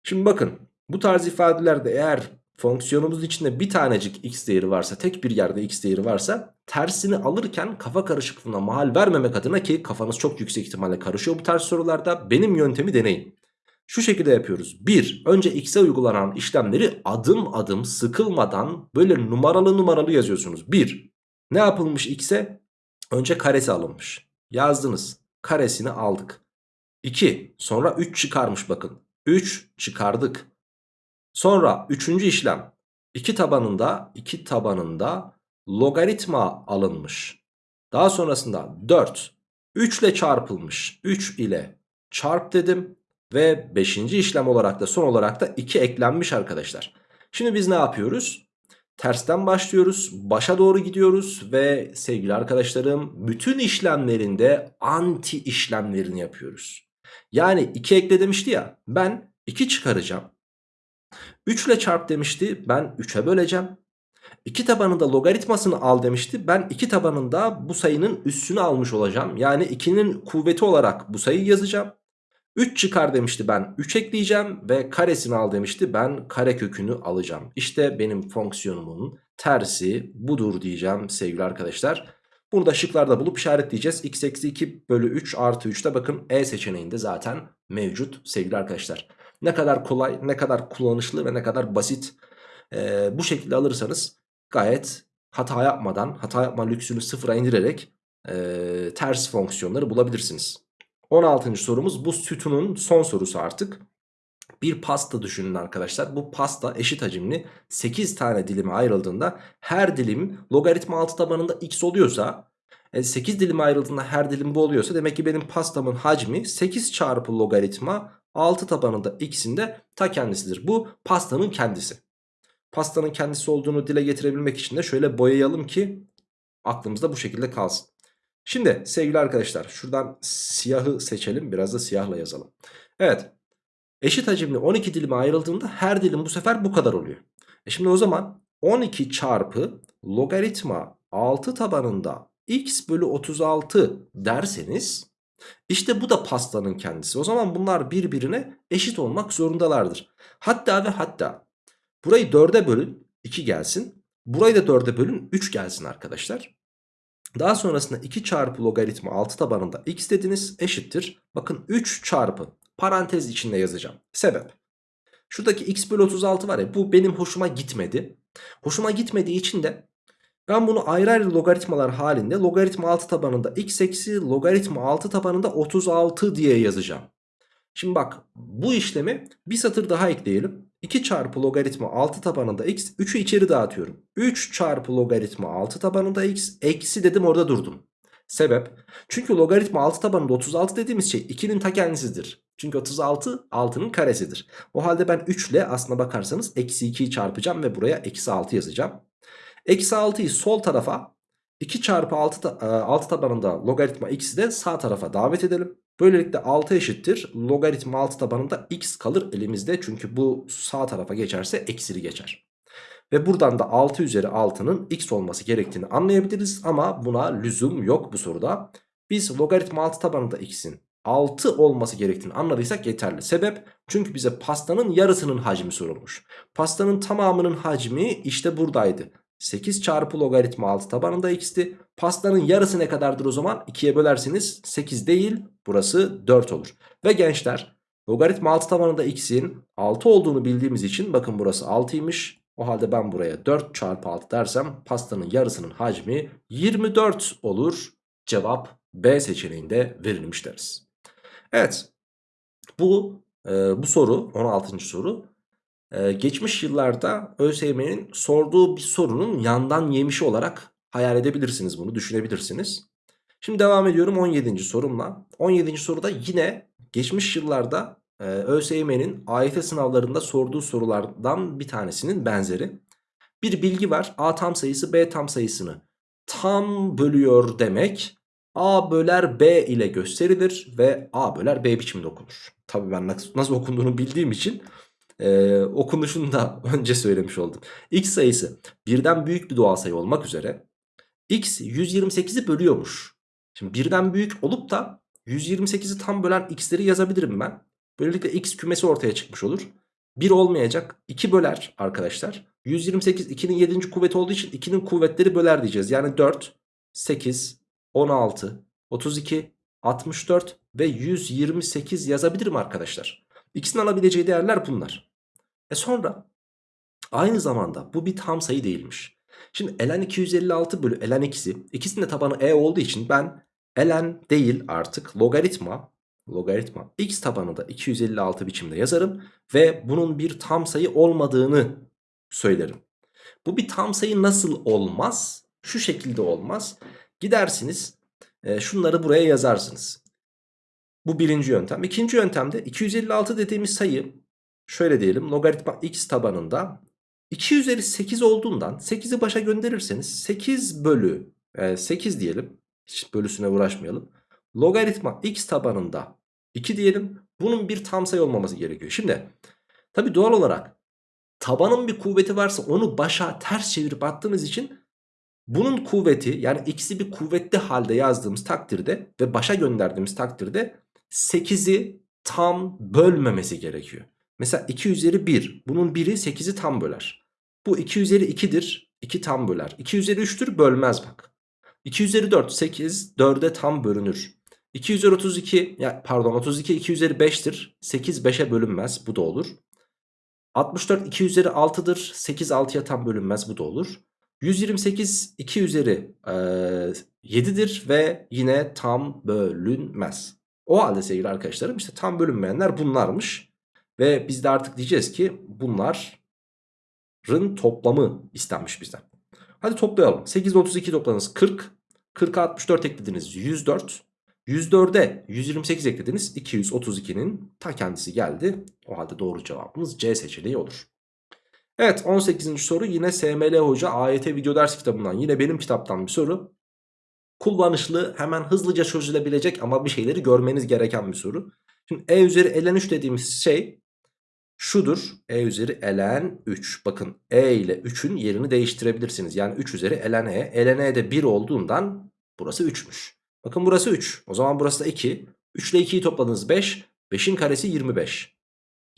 Şimdi bakın bu tarz ifadelerde eğer fonksiyonumuzun içinde bir tanecik x değeri varsa tek bir yerde x değeri varsa tersini alırken kafa karışıklığına mahal vermemek adına ki kafanız çok yüksek ihtimalle karışıyor bu tarz sorularda benim yöntemi deneyin. Şu şekilde yapıyoruz. 1. Önce x'e uygulanan işlemleri adım adım sıkılmadan böyle numaralı numaralı yazıyorsunuz. 1. Ne yapılmış x'e? Önce karesi alınmış. Yazdınız. Karesini aldık. 2 sonra 3 çıkarmış bakın. 3 çıkardık. Sonra üçüncü işlem. 2 tabanında 2 tabanında logaritma alınmış. Daha sonrasında 4 3 ile çarpılmış. 3 ile çarp dedim. Ve 5. işlem olarak da son olarak da 2 eklenmiş arkadaşlar. Şimdi biz ne yapıyoruz? Tersten başlıyoruz. Başa doğru gidiyoruz. Ve sevgili arkadaşlarım bütün işlemlerinde anti işlemlerini yapıyoruz. Yani 2 ekle demişti ya. Ben 2 çıkaracağım. 3 ile çarp demişti. Ben 3'e böleceğim. 2 tabanında logaritmasını al demişti. Ben 2 tabanında bu sayının üssünü almış olacağım. Yani 2'nin kuvveti olarak bu sayıyı yazacağım. 3 çıkar demişti ben 3 ekleyeceğim ve karesini al demişti ben kare kökünü alacağım. İşte benim fonksiyonumun tersi budur diyeceğim sevgili arkadaşlar. Bunu da şıklarda bulup işaretleyeceğiz. x eksi 2 bölü 3 artı 3 de bakın E seçeneğinde zaten mevcut sevgili arkadaşlar. Ne kadar kolay ne kadar kullanışlı ve ne kadar basit ee, bu şekilde alırsanız gayet hata yapmadan hata yapma lüksünü sıfıra indirerek e, ters fonksiyonları bulabilirsiniz. 16. sorumuz bu sütunun son sorusu artık. Bir pasta düşünün arkadaşlar. Bu pasta eşit hacimli 8 tane dilime ayrıldığında her dilim logaritma 6 tabanında x oluyorsa 8 e, dilime ayrıldığında her dilim bu oluyorsa demek ki benim pastamın hacmi 8 çarpı logaritma 6 tabanında x'in de ta kendisidir. Bu pastanın kendisi. Pastanın kendisi olduğunu dile getirebilmek için de şöyle boyayalım ki aklımızda bu şekilde kalsın. Şimdi sevgili arkadaşlar şuradan siyahı seçelim biraz da siyahla yazalım. Evet eşit hacimli 12 dilime ayrıldığında her dilim bu sefer bu kadar oluyor. E şimdi o zaman 12 çarpı logaritma 6 tabanında x bölü 36 derseniz işte bu da pastanın kendisi. O zaman bunlar birbirine eşit olmak zorundalardır. Hatta ve hatta burayı 4'e bölün 2 gelsin. Burayı da 4'e bölün 3 gelsin arkadaşlar. Daha sonrasında 2 çarpı logaritma 6 tabanında x dediniz eşittir. Bakın 3 çarpı parantez içinde yazacağım. Sebep. Şuradaki x bölü 36 var ya bu benim hoşuma gitmedi. Hoşuma gitmediği için de ben bunu ayrı ayrı logaritmalar halinde logaritma 6 tabanında x eksi logaritma 6 tabanında 36 diye yazacağım. Şimdi bak bu işlemi bir satır daha ekleyelim. 2 çarpı logaritma 6 tabanında x 3'ü içeri dağıtıyorum. 3 çarpı logaritma 6 tabanında x eksi dedim orada durdum. Sebep? Çünkü logaritma 6 tabanında 36 dediğimiz şey 2'nin ta kendisidir. Çünkü 36 6'nın karesidir. O halde ben 3 ile aslına bakarsanız eksi 2'yi çarpacağım ve buraya eksi 6 yazacağım. Eksi 6'yı sol tarafa 2 çarpı 6, 6 tabanında logaritma x'i de sağ tarafa davet edelim. Böylelikle 6 eşittir. Logaritma 6 tabanında x kalır elimizde. Çünkü bu sağ tarafa geçerse eksili geçer. Ve buradan da 6 üzeri 6'nın x olması gerektiğini anlayabiliriz. Ama buna lüzum yok bu soruda. Biz logaritma 6 tabanında x'in 6 olması gerektiğini anladıysak yeterli. Sebep çünkü bize pastanın yarısının hacmi sorulmuş. Pastanın tamamının hacmi işte buradaydı. 8 çarpı logaritma 6 tabanında x'ti. Pastanın yarısı ne kadardır o zaman? 2'ye bölerseniz 8 değil burası 4 olur. Ve gençler logaritma 6 tabanında x'in 6 olduğunu bildiğimiz için bakın burası 6'ymış. O halde ben buraya 4 çarpı 6 dersem pastanın yarısının hacmi 24 olur. Cevap B seçeneğinde verilmiş deriz. Evet bu, e, bu soru 16. soru ee, geçmiş yıllarda ÖSYM'nin sorduğu bir sorunun yandan yemişi olarak hayal edebilirsiniz bunu düşünebilirsiniz. Şimdi devam ediyorum 17. sorumla. 17. soruda yine geçmiş yıllarda e, ÖSYM'nin AYT sınavlarında sorduğu sorulardan bir tanesinin benzeri. Bir bilgi var A tam sayısı B tam sayısını tam bölüyor demek A böler B ile gösterilir ve A böler B biçiminde okunur. Tabii ben nasıl okunduğunu bildiğim için e, okunuşunu da önce söylemiş oldum. X sayısı birden büyük bir doğal sayı olmak üzere X 128'i bölüyormuş. Şimdi birden büyük olup da 128'i tam bölen x'leri yazabilirim ben. Böylelikle x kümesi ortaya çıkmış olur. 1 olmayacak 2 böler arkadaşlar. 128 2'nin 7. kuvveti olduğu için 2'nin kuvvetleri böler diyeceğiz. Yani 4, 8, 16, 32, 64 ve 128 yazabilirim arkadaşlar. X'in alabileceği değerler bunlar. E sonra aynı zamanda bu bir tam sayı değilmiş. Şimdi ln 256 bölü ln x'i ikisinin de tabanı e olduğu için ben ln değil artık logaritma logaritma x tabanı da 256 biçimde yazarım. Ve bunun bir tam sayı olmadığını söylerim. Bu bir tam sayı nasıl olmaz? Şu şekilde olmaz. Gidersiniz e, şunları buraya yazarsınız. Bu birinci yöntem. İkinci yöntemde 256 dediğimiz sayı şöyle diyelim logaritma x tabanında 2 üzeri 8 olduğundan 8'i başa gönderirseniz 8 bölü e, 8 diyelim. Hiç bölüsüne uğraşmayalım. Logaritma x tabanında 2 diyelim. Bunun bir tam sayı olmaması gerekiyor. Şimdi tabi doğal olarak tabanın bir kuvveti varsa onu başa ters çevirip attığımız için bunun kuvveti yani x'i bir kuvvetli halde yazdığımız takdirde ve başa gönderdiğimiz takdirde 8'i tam bölmemesi gerekiyor. Mesela 2 üzeri 1 bunun biri 8'i tam böler. Bu 2 üzeri 2'dir 2 tam böler. 2 üzeri 3'tür bölmez bak. 2 üzeri 4 8 4'e tam bölünür. 2 üzeri 32 ya pardon 32 2 üzeri 5'tir. 8 5'e bölünmez bu da olur. 64 2 üzeri 6'dır. 8 6'ya tam bölünmez bu da olur. 128 2 üzeri e, 7'dir ve yine tam bölünmez. O halde sevgili arkadaşlarım işte tam bölünmeyenler bunlarmış. Ve biz de artık diyeceğiz ki bunların toplamı istenmiş bizden. Hadi toplayalım. 8 ile 32 topladınız 40. 40'a 64 eklediniz 104. 104'e 128 eklediniz 232'nin ta kendisi geldi. O halde doğru cevabımız C seçeneği olur. Evet 18. soru yine SML Hoca AYT video ders kitabından yine benim kitaptan bir soru. Kullanışlı hemen hızlıca çözülebilecek ama bir şeyleri görmeniz gereken bir soru. Şimdi E üzeri ln 3 dediğimiz şey şudur. E üzeri ln 3. Bakın E ile 3'ün yerini değiştirebilirsiniz. Yani 3 üzeri ln e. ln e de 1 olduğundan burası 3'müş. Bakın burası 3. O zaman burası da 2. 3 ile 2'yi topladınız 5. 5'in karesi 25.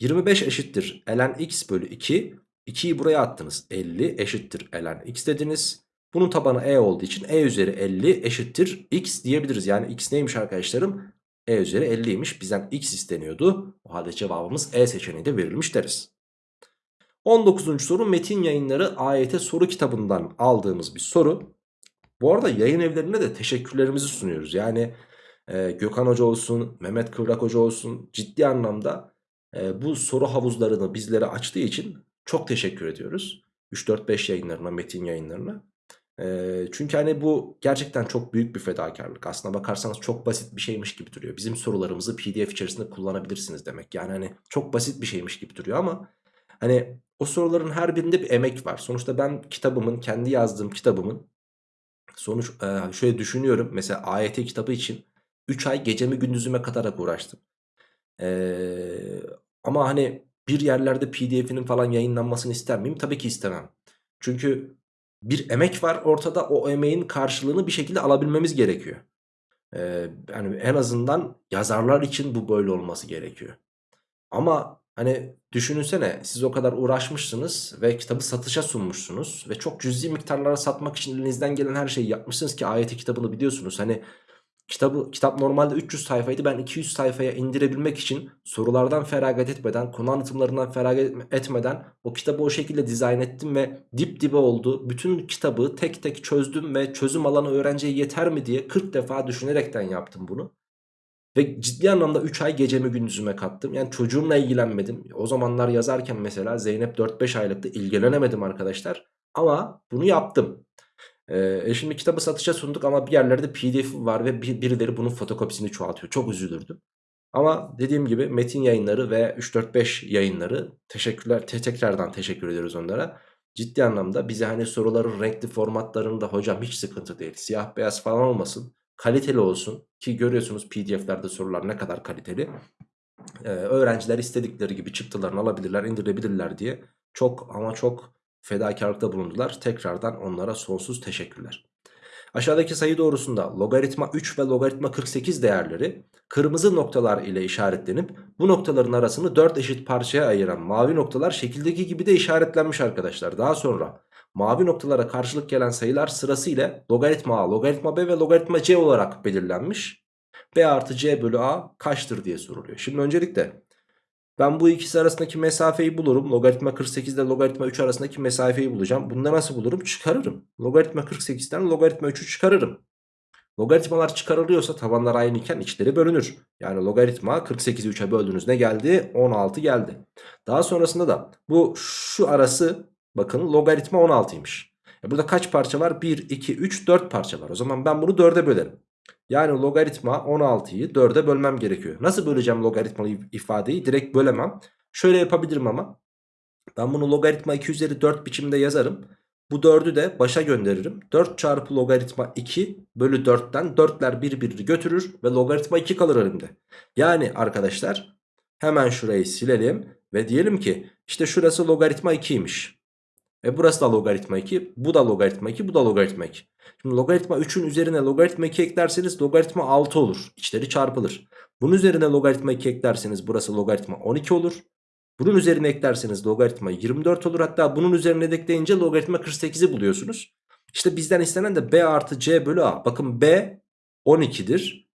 25 eşittir ln x bölü 2. 2'yi buraya attınız. 50 eşittir ln x dediniz. Bunun tabanı e olduğu için e üzeri 50 eşittir x diyebiliriz. Yani x neymiş arkadaşlarım? e üzeri 50'ymiş. Bizden x isteniyordu. O halde cevabımız e seçeneği de verilmiş deriz. 19. soru Metin Yayınları AYT soru kitabından aldığımız bir soru. Bu arada yayın evlerine de teşekkürlerimizi sunuyoruz. Yani e, Gökhan Hoca olsun, Mehmet Kıvrak Hoca olsun ciddi anlamda e, bu soru havuzlarını bizlere açtığı için çok teşekkür ediyoruz. 3-4-5 yayınlarına, metin yayınlarına. Çünkü hani bu gerçekten çok büyük bir fedakarlık. Aslına bakarsanız çok basit bir şeymiş gibi duruyor. Bizim sorularımızı pdf içerisinde kullanabilirsiniz demek. Yani hani çok basit bir şeymiş gibi duruyor ama hani o soruların her birinde bir emek var. Sonuçta ben kitabımın, kendi yazdığım kitabımın sonuç e, şöyle düşünüyorum. Mesela AYT kitabı için 3 ay gecemi gündüzüme katarak uğraştım. Ama hani bir yerlerde pdf'inin falan yayınlanmasını ister miyim? Tabii ki istemem. Çünkü bir emek var ortada o emeğin karşılığını bir şekilde alabilmemiz gerekiyor. Ee, yani en azından yazarlar için bu böyle olması gerekiyor. Ama hani düşününsene siz o kadar uğraşmışsınız ve kitabı satışa sunmuşsunuz ve çok cüzi miktarlara satmak için elinizden gelen her şeyi yapmışsınız ki ayeti kitabını biliyorsunuz. Hani Kitabı, kitap normalde 300 sayfaydı. Ben 200 sayfaya indirebilmek için sorulardan feragat etmeden, konu anlatımlarından feragat etmeden o kitabı o şekilde dizayn ettim ve dip dibe oldu. Bütün kitabı tek tek çözdüm ve çözüm alanı öğrenciye yeter mi diye 40 defa düşünerekten yaptım bunu. Ve ciddi anlamda 3 ay gecemi gündüzüme kattım. Yani çocuğumla ilgilenmedim. O zamanlar yazarken mesela Zeynep 4-5 aylıktı ilgilenemedim arkadaşlar. Ama bunu yaptım. Ee, şimdi kitabı satışa sunduk ama bir yerlerde pdf var ve birileri bunun fotokopisini çoğaltıyor. Çok üzülürdüm. Ama dediğim gibi metin yayınları ve 3-4-5 yayınları teşekkürler te tekrardan teşekkür ediyoruz onlara. Ciddi anlamda bize hani soruların renkli formatlarında hocam hiç sıkıntı değil. Siyah beyaz falan olmasın. Kaliteli olsun ki görüyorsunuz pdf'lerde sorular ne kadar kaliteli. Ee, öğrenciler istedikleri gibi çıktılarını alabilirler indirebilirler diye çok ama çok fedakarlıkta bulundular. Tekrardan onlara sonsuz teşekkürler. Aşağıdaki sayı doğrusunda logaritma 3 ve logaritma 48 değerleri kırmızı noktalar ile işaretlenip bu noktaların arasını 4 eşit parçaya ayıran mavi noktalar şekildeki gibi de işaretlenmiş arkadaşlar. Daha sonra mavi noktalara karşılık gelen sayılar sırasıyla logaritma A, logaritma B ve logaritma C olarak belirlenmiş. B artı C bölü A kaçtır diye soruluyor. Şimdi öncelikle ben bu ikisi arasındaki mesafeyi bulurum. Logaritma 48 ile logaritma 3 arasındaki mesafeyi bulacağım. Bunu da nasıl bulurum? Çıkarırım. Logaritma 48'den logaritma 3'ü çıkarırım. Logaritmalar çıkarılıyorsa tabanlar aynı iken içleri bölünür. Yani logaritma 48'i 3'e böldünüz ne geldi? 16 geldi. Daha sonrasında da bu şu arası bakın logaritma 16'ymış. E burada kaç parça var? 1, 2, 3, 4 parça var. O zaman ben bunu 4'e bölerim. Yani logaritma 16'yı 4'e bölmem gerekiyor. Nasıl böleceğim logaritmalı ifadeyi? Direkt bölemem. Şöyle yapabilirim ama. Ben bunu logaritma 2 üzeri 4 biçimde yazarım. Bu 4'ü de başa gönderirim. 4 çarpı logaritma 2 bölü 4'ten 4'ler birbirini götürür ve logaritma 2 kalır elimde. Yani arkadaşlar hemen şurayı silelim ve diyelim ki işte şurası logaritma 2'ymiş. E burası da logaritma 2, bu da logaritma 2, bu da logaritma 2. Şimdi logaritma 3'ün üzerine logaritma 2 eklerseniz logaritma 6 olur. İçleri çarpılır. Bunun üzerine logaritma 2 eklerseniz burası logaritma 12 olur. Bunun üzerine eklerseniz logaritma 24 olur. Hatta bunun üzerine de ekleyince logaritma 48'i buluyorsunuz. İşte bizden istenen de B artı C bölü A. Bakın B 12'dir.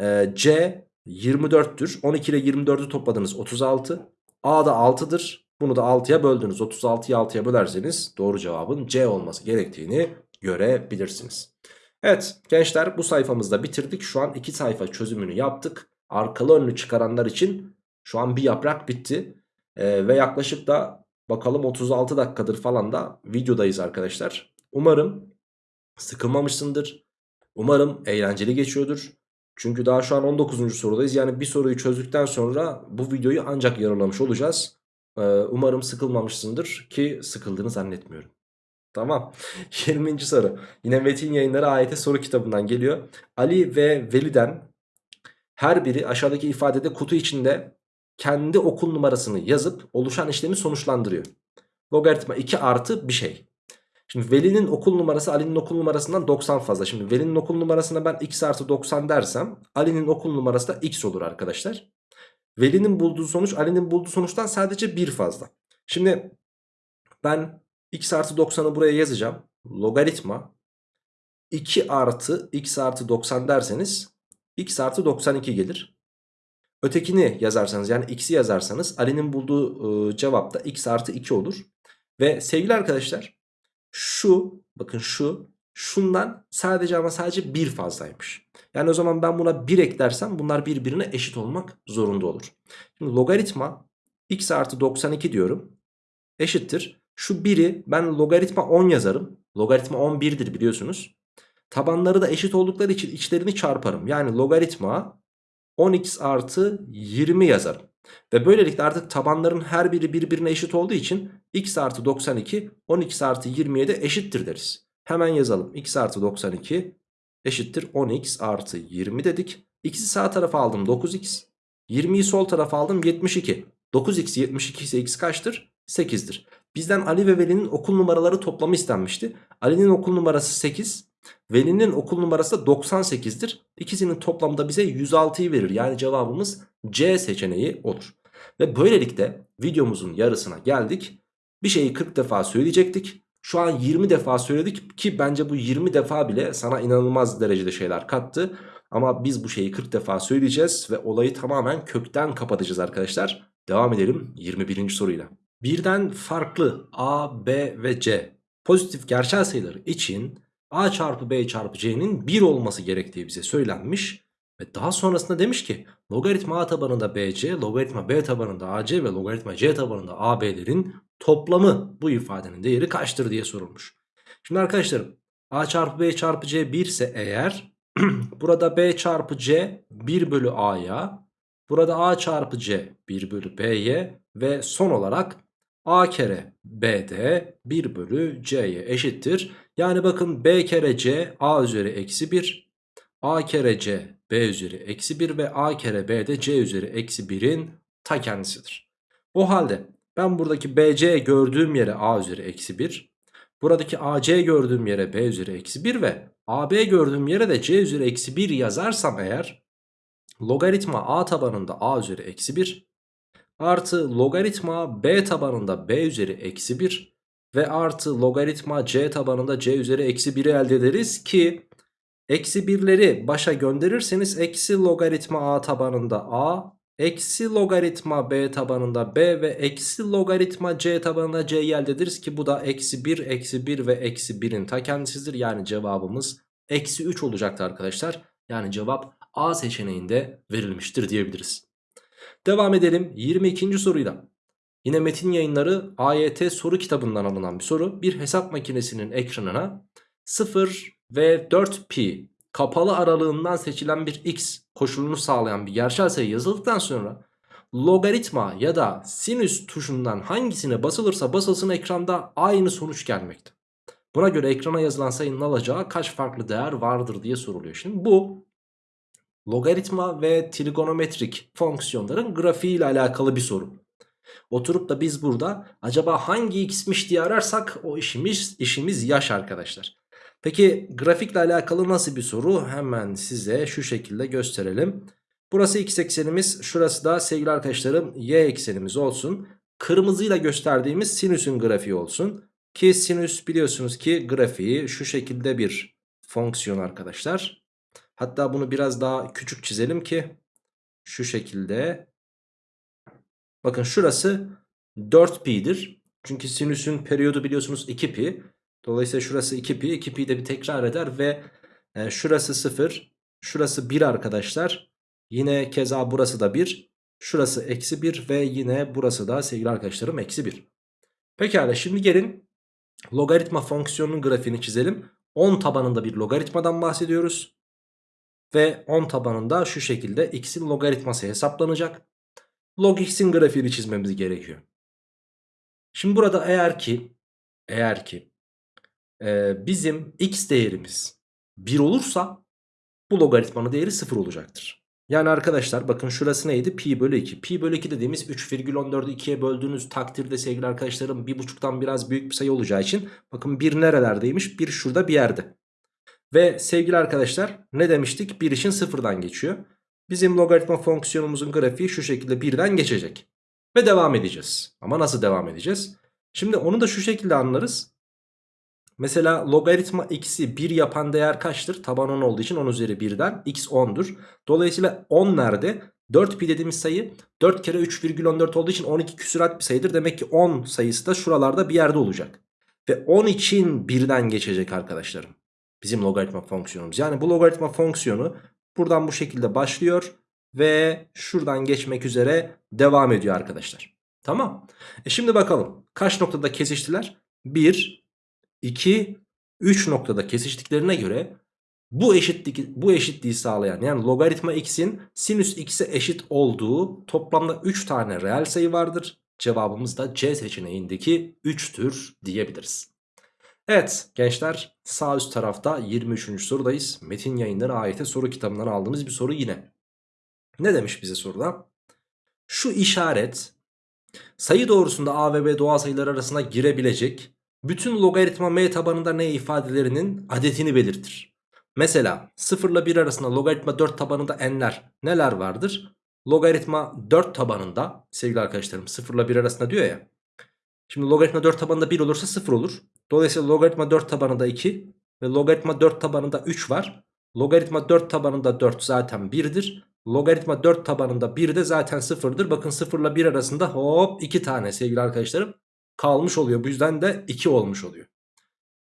Ee, C 24'tür. 12 ile 24'ü topladınız 36. A da 6'dır. Bunu da 6'ya böldünüz. 36'yı 6'ya bölerseniz doğru cevabın C olması gerektiğini görebilirsiniz. Evet gençler bu sayfamızda bitirdik. Şu an iki sayfa çözümünü yaptık. Arkalı önlü çıkaranlar için şu an bir yaprak bitti. Ee, ve yaklaşık da bakalım 36 dakikadır falan da videodayız arkadaşlar. Umarım sıkılmamışsındır. Umarım eğlenceli geçiyordur. Çünkü daha şu an 19. sorudayız. Yani bir soruyu çözdükten sonra bu videoyu ancak yararlamış olacağız. Umarım sıkılmamışsındır ki sıkıldığını zannetmiyorum. Tamam. 20. soru. Yine Metin Yayınları AYT soru kitabından geliyor. Ali ve Veli'den her biri aşağıdaki ifadede kutu içinde kendi okul numarasını yazıp oluşan işlemi sonuçlandırıyor. Logaritma 2 artı bir şey. Şimdi Veli'nin okul numarası Ali'nin okul numarasından 90 fazla. Şimdi Veli'nin okul numarasına ben x artı 90 dersem Ali'nin okul numarası da x olur arkadaşlar. Veli'nin bulduğu sonuç Ali'nin bulduğu sonuçtan sadece 1 fazla. Şimdi ben x artı 90'ı buraya yazacağım. Logaritma 2 artı x artı 90 derseniz x artı 92 gelir. Ötekini yazarsanız yani x'i yazarsanız Ali'nin bulduğu e, cevap da x artı 2 olur. Ve sevgili arkadaşlar şu bakın şu şundan sadece ama sadece 1 fazlaymış. Yani o zaman ben buna 1 eklersem bunlar birbirine eşit olmak zorunda olur. Şimdi logaritma x artı 92 diyorum eşittir. Şu 1'i ben logaritma 10 yazarım. Logaritma 11'dir biliyorsunuz. Tabanları da eşit oldukları için içlerini çarparım. Yani logaritma 10x artı 20 yazarım. Ve böylelikle artık tabanların her biri birbirine eşit olduğu için x artı 92 10x artı 20'ye de eşittir deriz. Hemen yazalım. x artı 92 eşittir 10x artı 20 dedik. x'i sağ tarafa aldım 9x. 20'yi sol tarafa aldım 72. 9x 72 ise x kaçtır? 8'dir. Bizden Ali ve Veli'nin okul numaraları toplamı istenmişti. Ali'nin okul numarası 8. Veli'nin okul numarası da 98'dir. İkisinin toplamı da bize 106'yı verir. Yani cevabımız C seçeneği olur. Ve böylelikle videomuzun yarısına geldik. Bir şeyi 40 defa söyleyecektik. Şu an 20 defa söyledik ki bence bu 20 defa bile sana inanılmaz derecede şeyler kattı. Ama biz bu şeyi 40 defa söyleyeceğiz ve olayı tamamen kökten kapatacağız arkadaşlar. Devam edelim 21. soruyla. Birden farklı A, B ve C pozitif gerçel sayıları için A çarpı B çarpı C'nin 1 olması gerektiği bize söylenmiş. Ve daha sonrasında demiş ki logaritma A tabanında BC, logaritma B tabanında AC ve logaritma C tabanında AB'lerin toplamı bu ifadenin değeri kaçtır diye sorulmuş. Şimdi arkadaşlarım A çarpı B çarpı C 1 ise eğer burada B çarpı C 1 bölü A'ya burada A çarpı C 1 bölü B'ye ve son olarak A kere B'de 1 bölü C'ye eşittir. Yani bakın B kere C A üzeri eksi 1. A kere C B üzeri eksi 1 ve A kere B de C üzeri eksi 1'in ta kendisidir. O halde ben buradaki BC gördüğüm yere A üzeri eksi 1. Buradaki AC gördüğüm yere B üzeri eksi 1 ve AB gördüğüm yere de C üzeri eksi 1 yazarsam eğer logaritma A tabanında A üzeri eksi 1 artı logaritma B tabanında B üzeri eksi 1 ve artı logaritma C tabanında C üzeri eksi 1'i elde ederiz ki eksi 1'leri başa gönderirseniz eksi logaritma A tabanında A eksi logaritma B tabanında B ve eksi logaritma C tabanında C'yi elde ederiz ki bu da eksi 1 eksi 1 ve eksi 1'in ta kendisidir yani cevabımız eksi 3 olacaktı arkadaşlar. Yani cevap A seçeneğinde verilmiştir diyebiliriz. Devam edelim 22. soruyla. Yine metin yayınları AYT soru kitabından alınan bir soru. Bir hesap makinesinin ekranına 0 ve 4pi kapalı aralığından seçilen bir x koşulunu sağlayan bir gerçel sayı yazıldıktan sonra logaritma ya da sinüs tuşundan hangisine basılırsa basılsın ekranda aynı sonuç gelmekte. Buna göre ekrana yazılan sayının alacağı kaç farklı değer vardır diye soruluyor. Şimdi bu logaritma ve trigonometrik fonksiyonların grafiği ile alakalı bir soru. Oturup da biz burada acaba hangi x'miş diye ararsak o işimiz işimiz yaş arkadaşlar. Peki grafikle alakalı nasıl bir soru? Hemen size şu şekilde gösterelim. Burası x eksenimiz, şurası da sevgili arkadaşlarım y eksenimiz olsun. Kırmızıyla gösterdiğimiz sinüsün grafiği olsun. Ki sinüs biliyorsunuz ki grafiği şu şekilde bir fonksiyon arkadaşlar. Hatta bunu biraz daha küçük çizelim ki şu şekilde. Bakın şurası 4pi'dir. Çünkü sinüsün periyodu biliyorsunuz 2pi. Dolayısıyla şurası 2pi. 2pi de bir tekrar eder ve e, şurası 0. Şurası 1 arkadaşlar. Yine keza burası da 1. Şurası eksi 1 ve yine burası da sevgili arkadaşlarım eksi 1. Pekala şimdi gelin logaritma fonksiyonunun grafiğini çizelim. 10 tabanında bir logaritmadan bahsediyoruz. Ve 10 tabanında şu şekilde x'in logaritması hesaplanacak. Log x'in grafiğini çizmemiz gerekiyor. Şimdi burada eğer ki eğer ki e, bizim x değerimiz 1 olursa bu logaritmanın değeri 0 olacaktır. Yani arkadaşlar bakın şurası neydi? Pi bölü 2. Pi bölü 2 dediğimiz 3,14'ü 2'ye böldüğünüz takdirde sevgili arkadaşlarım 1,5'tan biraz büyük bir sayı olacağı için bakın 1 nerelerdeymiş? 1 şurada bir yerde. Ve sevgili arkadaşlar ne demiştik? 1 için sıfırdan geçiyor. Bizim logaritma fonksiyonumuzun grafiği şu şekilde birden geçecek. Ve devam edeceğiz. Ama nasıl devam edeceğiz? Şimdi onu da şu şekilde anlarız. Mesela logaritma x'i 1 yapan değer kaçtır? Taban 10 olduğu için 10 üzeri 1'den x 10'dur. Dolayısıyla 10 nerede? 4 pi dediğimiz sayı 4 kere 3,14 olduğu için 12 küsurat bir sayıdır. Demek ki 10 sayısı da şuralarda bir yerde olacak. Ve 10 için birden geçecek arkadaşlarım. Bizim logaritma fonksiyonumuz. Yani bu logaritma fonksiyonu buradan bu şekilde başlıyor. Ve şuradan geçmek üzere devam ediyor arkadaşlar. Tamam. E şimdi bakalım. Kaç noktada kesiştiler? 1, 2, 3 noktada kesiştiklerine göre bu eşitlik bu eşitliği sağlayan yani logaritma x'in sinüs x'e eşit olduğu toplamda 3 tane reel sayı vardır. Cevabımız da C seçeneğindeki 3'tür diyebiliriz. Evet gençler sağ üst tarafta 23. sorudayız. Metin yayınları AYT soru kitabından aldığımız bir soru yine. Ne demiş bize soruda? Şu işaret sayı doğrusunda A ve B doğal sayılar arasına girebilecek bütün logaritma m tabanında n ifadelerinin adetini belirtir. Mesela 0 ile 1 arasında logaritma 4 tabanında n'ler neler vardır? Logaritma 4 tabanında sevgili arkadaşlarım 0 ile 1 arasında diyor ya. Şimdi logaritma 4 tabanında 1 olursa 0 olur. Dolayısıyla logaritma 4 tabanında 2 ve logaritma 4 tabanında 3 var. Logaritma 4 tabanında 4 zaten 1'dir. Logaritma 4 tabanında 1 de zaten 0'dır. Bakın 0 ile 1 arasında hop 2 tane sevgili arkadaşlarım kalmış oluyor. Bu yüzden de 2 olmuş oluyor.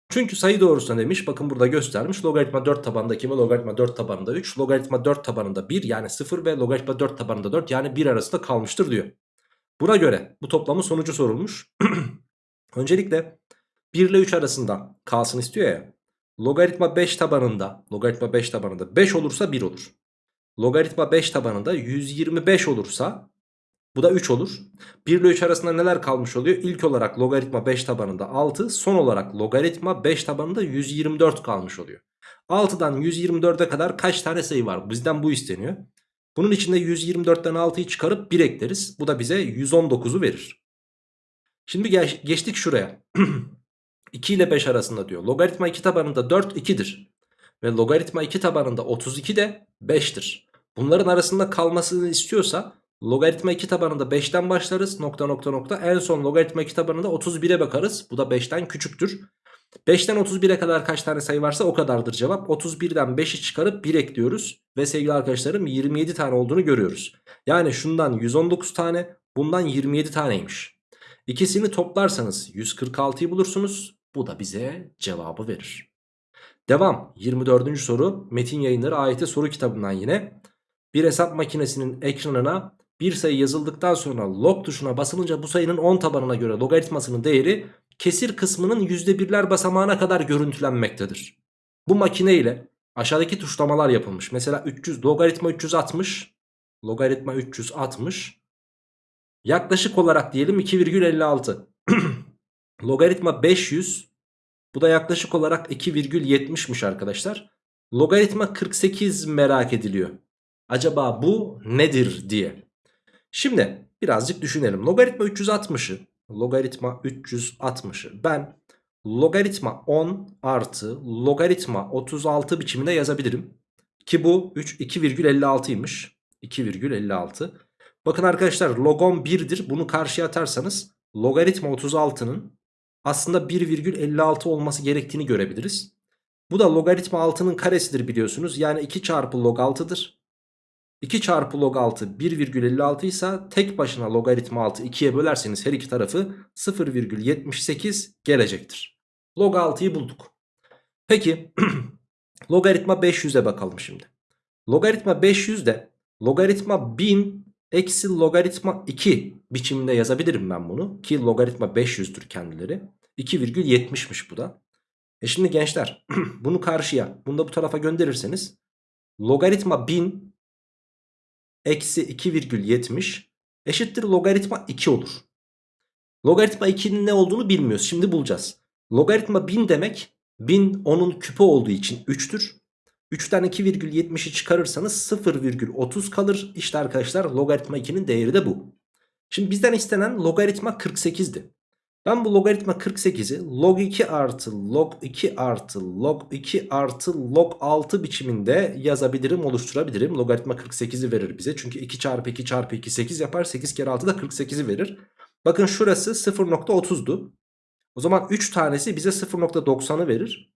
Çünkü sayı doğrusuna demiş bakın burada göstermiş logaritma 4 tabanında 2 ve logaritma 4 tabanında 3 logaritma 4 tabanında 1 yani 0 ve logaritma 4 tabanında 4 yani 1 arasında kalmıştır diyor. Buna göre bu toplamın sonucu sorulmuş. Öncelikle 1 ile 3 arasında kalsın istiyor ya. Logaritma 5 tabanında logaritma 5 tabanında 5 olursa 1 olur. Logaritma 5 tabanında 125 olursa bu da 3 olur. 1 ile 3 arasında neler kalmış oluyor? İlk olarak logaritma 5 tabanında 6 son olarak logaritma 5 tabanında 124 kalmış oluyor. 6'dan 124'e kadar kaç tane sayı var? Bizden bu isteniyor. Bunun içinde 124'ten 6'yı çıkarıp 1 ekleriz. Bu da bize 119'u verir. Şimdi geç, geçtik şuraya. 2 ile 5 arasında diyor. Logaritma 2 tabanında 4 2'dir. Ve logaritma 2 tabanında 32 de 5'tir. Bunların arasında kalmasını istiyorsa logaritma 2 tabanında 5'ten başlarız. Nokta nokta nokta. En son logaritma 2 tabanında 31'e bakarız. Bu da 5'ten küçüktür. 5'ten 31'e kadar kaç tane sayı varsa o kadardır cevap. 31'den 5'i çıkarıp 1 ekliyoruz. Ve sevgili arkadaşlarım 27 tane olduğunu görüyoruz. Yani şundan 119 tane bundan 27 taneymiş. İkisini toplarsanız 146'yı bulursunuz. Bu da bize cevabı verir. Devam 24. soru Metin Yayınları AYT soru kitabından yine. Bir hesap makinesinin ekranına bir sayı yazıldıktan sonra log tuşuna basılınca bu sayının 10 tabanına göre logaritmasının değeri kesir kısmının %1'ler basamağına kadar görüntülenmektedir. Bu makine ile aşağıdaki tuşlamalar yapılmış. Mesela 300 logaritma 360 logaritma 360 yaklaşık olarak diyelim 2,56 logaritma 500 bu da yaklaşık olarak 2,70'miş arkadaşlar. Logaritma 48 merak ediliyor. Acaba bu nedir diye. Şimdi birazcık düşünelim. Logaritma 360'ı logaritma 360'ı ben logaritma 10 artı logaritma 36 biçiminde yazabilirim. Ki bu 3 2,56'ymış. 2,56. Bakın arkadaşlar logon 1'dir. Bunu karşıya atarsanız logaritma 36'nın aslında 1,56 olması gerektiğini görebiliriz. Bu da logaritma 6'nın karesidir biliyorsunuz. Yani 2 çarpı log 6'dır. 2 çarpı log 6 1,56 ise tek başına logaritma 6 2'ye bölerseniz her iki tarafı 0,78 gelecektir. Log 6'yı bulduk. Peki logaritma 500'e bakalım şimdi. Logaritma 500'de logaritma 1000 eksi logaritma 2 biçiminde yazabilirim ben bunu. Ki logaritma 500'dür kendileri. 2,70'miş bu da. E şimdi gençler bunu karşıya bunu da bu tarafa gönderirseniz logaritma 1000 eksi 2,70 eşittir logaritma 2 olur. Logaritma 2'nin ne olduğunu bilmiyoruz. Şimdi bulacağız. Logaritma 1000 demek 1000 onun küpü olduğu için 3'tür. 3'ten 2,70'i çıkarırsanız 0,30 kalır. İşte arkadaşlar logaritma 2'nin değeri de bu. Şimdi bizden istenen logaritma 48'di. Ben bu logaritma 48'i log 2 artı log 2 artı log 2 artı log 6 biçiminde yazabilirim oluşturabilirim. Logaritma 48'i verir bize. Çünkü 2 çarpı 2 çarpı 2 8 yapar. 8 kere 6 da 48'i verir. Bakın şurası 0.30'du. O zaman 3 tanesi bize 0.90'ı verir.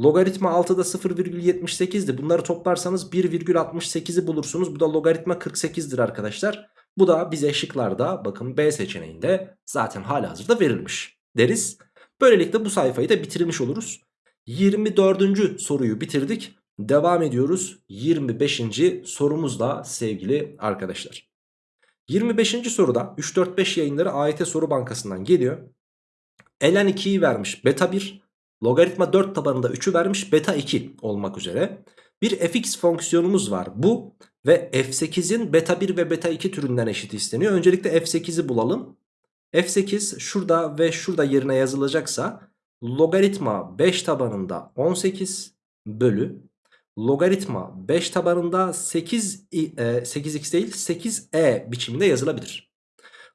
Logaritma 6'da 0,78'di. Bunları toplarsanız 1,68'i bulursunuz. Bu da logaritma 48'dir arkadaşlar. Bu da bize şıklarda bakın B seçeneğinde zaten hala hazırda verilmiş deriz. Böylelikle bu sayfayı da bitirmiş oluruz. 24. soruyu bitirdik. Devam ediyoruz 25. sorumuzla sevgili arkadaşlar. 25. soruda 3-4-5 yayınları AYT soru bankasından geliyor. Ln 2'yi vermiş beta 1 Logaritma 4 tabanında 3'ü vermiş beta 2 olmak üzere. Bir fx fonksiyonumuz var. Bu ve f8'in beta 1 ve beta 2 türünden eşit isteniyor. Öncelikle f8'i bulalım. f8 şurada ve şurada yerine yazılacaksa logaritma 5 tabanında 18 bölü logaritma 5 tabanında 8 e, 8x değil 8e biçiminde yazılabilir.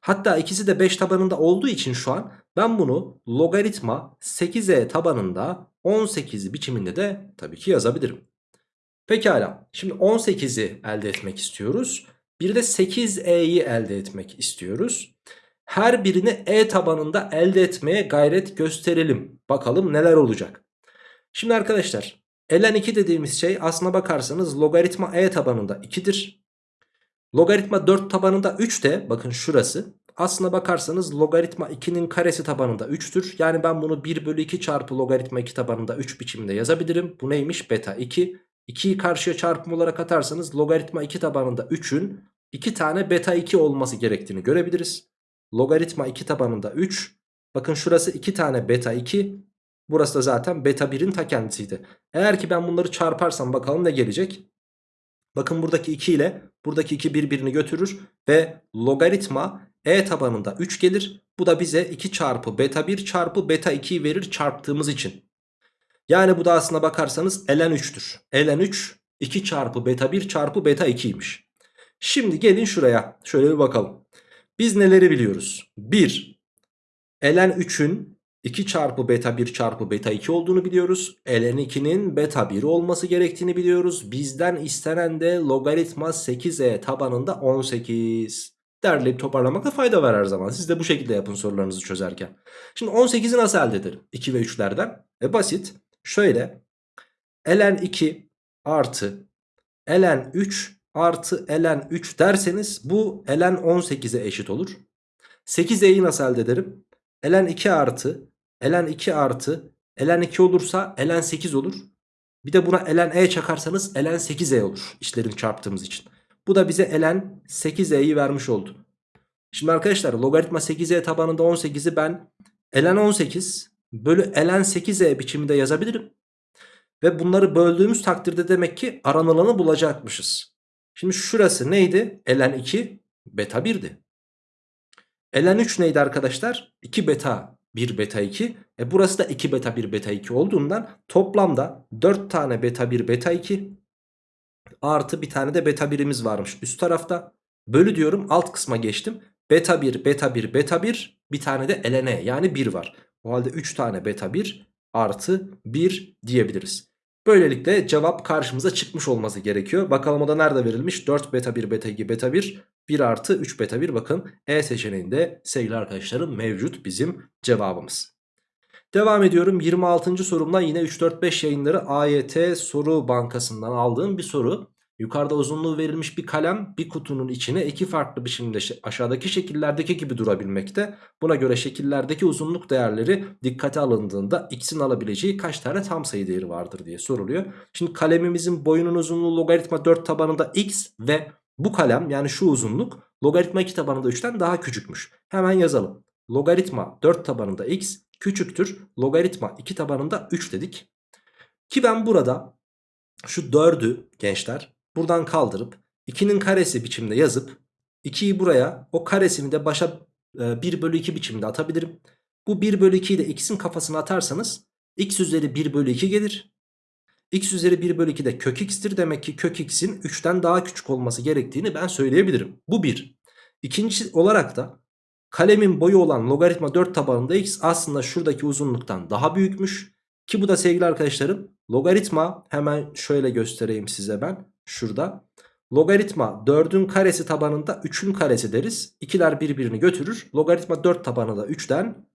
Hatta ikisi de 5 tabanında olduğu için şu an ben bunu logaritma 8e tabanında 18 biçiminde de tabii ki yazabilirim. Pekala şimdi 18'i elde etmek istiyoruz. Bir de 8e'yi elde etmek istiyoruz. Her birini e tabanında elde etmeye gayret gösterelim. Bakalım neler olacak. Şimdi arkadaşlar ln 2 dediğimiz şey aslına bakarsanız logaritma e tabanında 2'dir. Logaritma 4 tabanında 3 de bakın şurası. Aslına bakarsanız logaritma 2'nin karesi tabanında 3'tür. Yani ben bunu 1 bölü 2 çarpı logaritma 2 tabanında 3 biçiminde yazabilirim. Bu neymiş? Beta 2. 2'yi karşıya çarpım olarak atarsanız logaritma 2 tabanında 3'ün 2 tane beta 2 olması gerektiğini görebiliriz. Logaritma 2 tabanında 3. Bakın şurası 2 tane beta 2. Burası da zaten beta 1'in ta kendisiydi. Eğer ki ben bunları çarparsam bakalım ne gelecek? Bakın buradaki 2 ile buradaki 2 birbirini götürür ve logaritma e tabanında 3 gelir. Bu da bize 2 çarpı beta 1 çarpı beta 2'yi verir çarptığımız için. Yani bu da aslına bakarsanız ln 3'tür. ln 3 2 çarpı beta 1 çarpı beta 2'ymiş. Şimdi gelin şuraya şöyle bir bakalım. Biz neleri biliyoruz? 1. ln 3'ün 2 çarpı beta 1 çarpı beta 2 olduğunu biliyoruz. ln 2'nin beta 1 olması gerektiğini biliyoruz. Bizden istenen de logaritma 8e tabanında 18. Derleyip toparlamakta fayda var her zaman. Siz de bu şekilde yapın sorularınızı çözerken. Şimdi 18'i nasıl elde ederim? 2 ve 3'lerden. E basit. Şöyle. ln 2 artı ln 3 artı ln 3 derseniz bu ln 18'e eşit olur. 8e'yi nasıl elde ederim? ln 2 artı ln 2 artı ln 2 olursa ln 8 olur. Bir de buna ln e çakarsanız ln 8e olur işlerini çarptığımız için. Bu da bize ln 8e'yi vermiş oldu. Şimdi arkadaşlar logaritma 8e tabanında 18'i ben ln 18 bölü ln 8e biçiminde yazabilirim. Ve bunları böldüğümüz takdirde demek ki aranılanı bulacakmışız. Şimdi şurası neydi? ln 2 beta 1'di. ln 3 neydi arkadaşlar? 2 beta 1 beta 2. E burası da 2 beta 1 beta 2 olduğundan toplamda 4 tane beta 1 beta 2 artı bir tane de beta 1'imiz varmış üst tarafta. Bölü diyorum alt kısma geçtim. Beta 1 beta 1 beta 1 bir tane de ln e yani 1 var. O halde 3 tane beta 1 artı 1 diyebiliriz. Böylelikle cevap karşımıza çıkmış olması gerekiyor. Bakalım o da nerede verilmiş? 4 beta 1 beta 2 beta 1 1 artı 3 beta 1 bakın E seçeneğinde sevgili arkadaşlarım mevcut bizim cevabımız. Devam ediyorum 26. sorumla yine 3-4-5 yayınları AYT soru bankasından aldığım bir soru. Yukarıda uzunluğu verilmiş bir kalem bir kutunun içine iki farklı biçimde aşağıdaki şekillerdeki gibi durabilmekte. Buna göre şekillerdeki uzunluk değerleri dikkate alındığında x'in alabileceği kaç tane tam sayı değeri vardır diye soruluyor. Şimdi kalemimizin boyunun uzunluğu logaritma 4 tabanında x ve bu kalem yani şu uzunluk logaritma 2 tabanında 3'ten daha küçükmüş. Hemen yazalım. Logaritma 4 tabanında x küçüktür. Logaritma 2 tabanında 3 dedik. Ki ben burada şu 4'ü gençler buradan kaldırıp 2'nin karesi biçimde yazıp 2'yi buraya o karesini de başa 1 e, bölü 2 biçimde atabilirim. Bu 1 bölü 2'yi de x'in kafasına atarsanız x üzeri 1 bölü 2 gelir. x üzeri 1 bölü 2 de kök x'tir. Demek ki kök x'in 3'ten daha küçük olması gerektiğini ben söyleyebilirim. Bu 1. İkinci olarak da kalemin boyu olan logaritma 4 tabanında x aslında şuradaki uzunluktan daha büyükmüş. Ki bu da sevgili arkadaşlarım logaritma hemen şöyle göstereyim size ben şurada. Logaritma 4'ün karesi tabanında 3'ün karesi deriz. İkiler birbirini götürür. Logaritma 4 tabanında 3'ten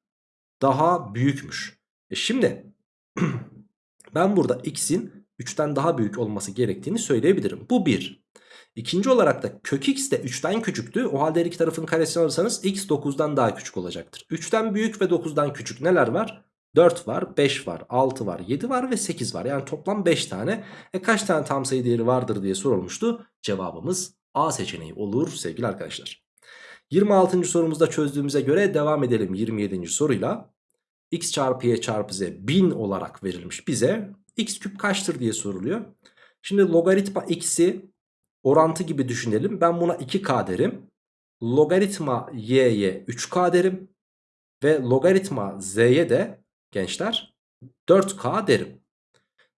daha büyükmüş. E şimdi ben burada x'in 3'ten daha büyük olması gerektiğini söyleyebilirim. Bu 1. İkinci olarak da kök x de 3'ten küçüktü. O halde her iki tarafın karesini alırsanız x 9'dan daha küçük olacaktır. 3'ten büyük ve 9'dan küçük neler var? 4 var, 5 var, 6 var, 7 var ve 8 var. Yani toplam 5 tane. E kaç tane tam sayı değeri vardır diye sorulmuştu. Cevabımız A seçeneği olur sevgili arkadaşlar. 26. sorumuzda çözdüğümüze göre devam edelim 27. soruyla. x çarpı y çarpı z 1000 olarak verilmiş bize. x küp kaçtır diye soruluyor. Şimdi logaritma x'i orantı gibi düşünelim. Ben buna 2k derim. Logaritma y'ye 3k derim. Ve logaritma z'ye de gençler 4K derim.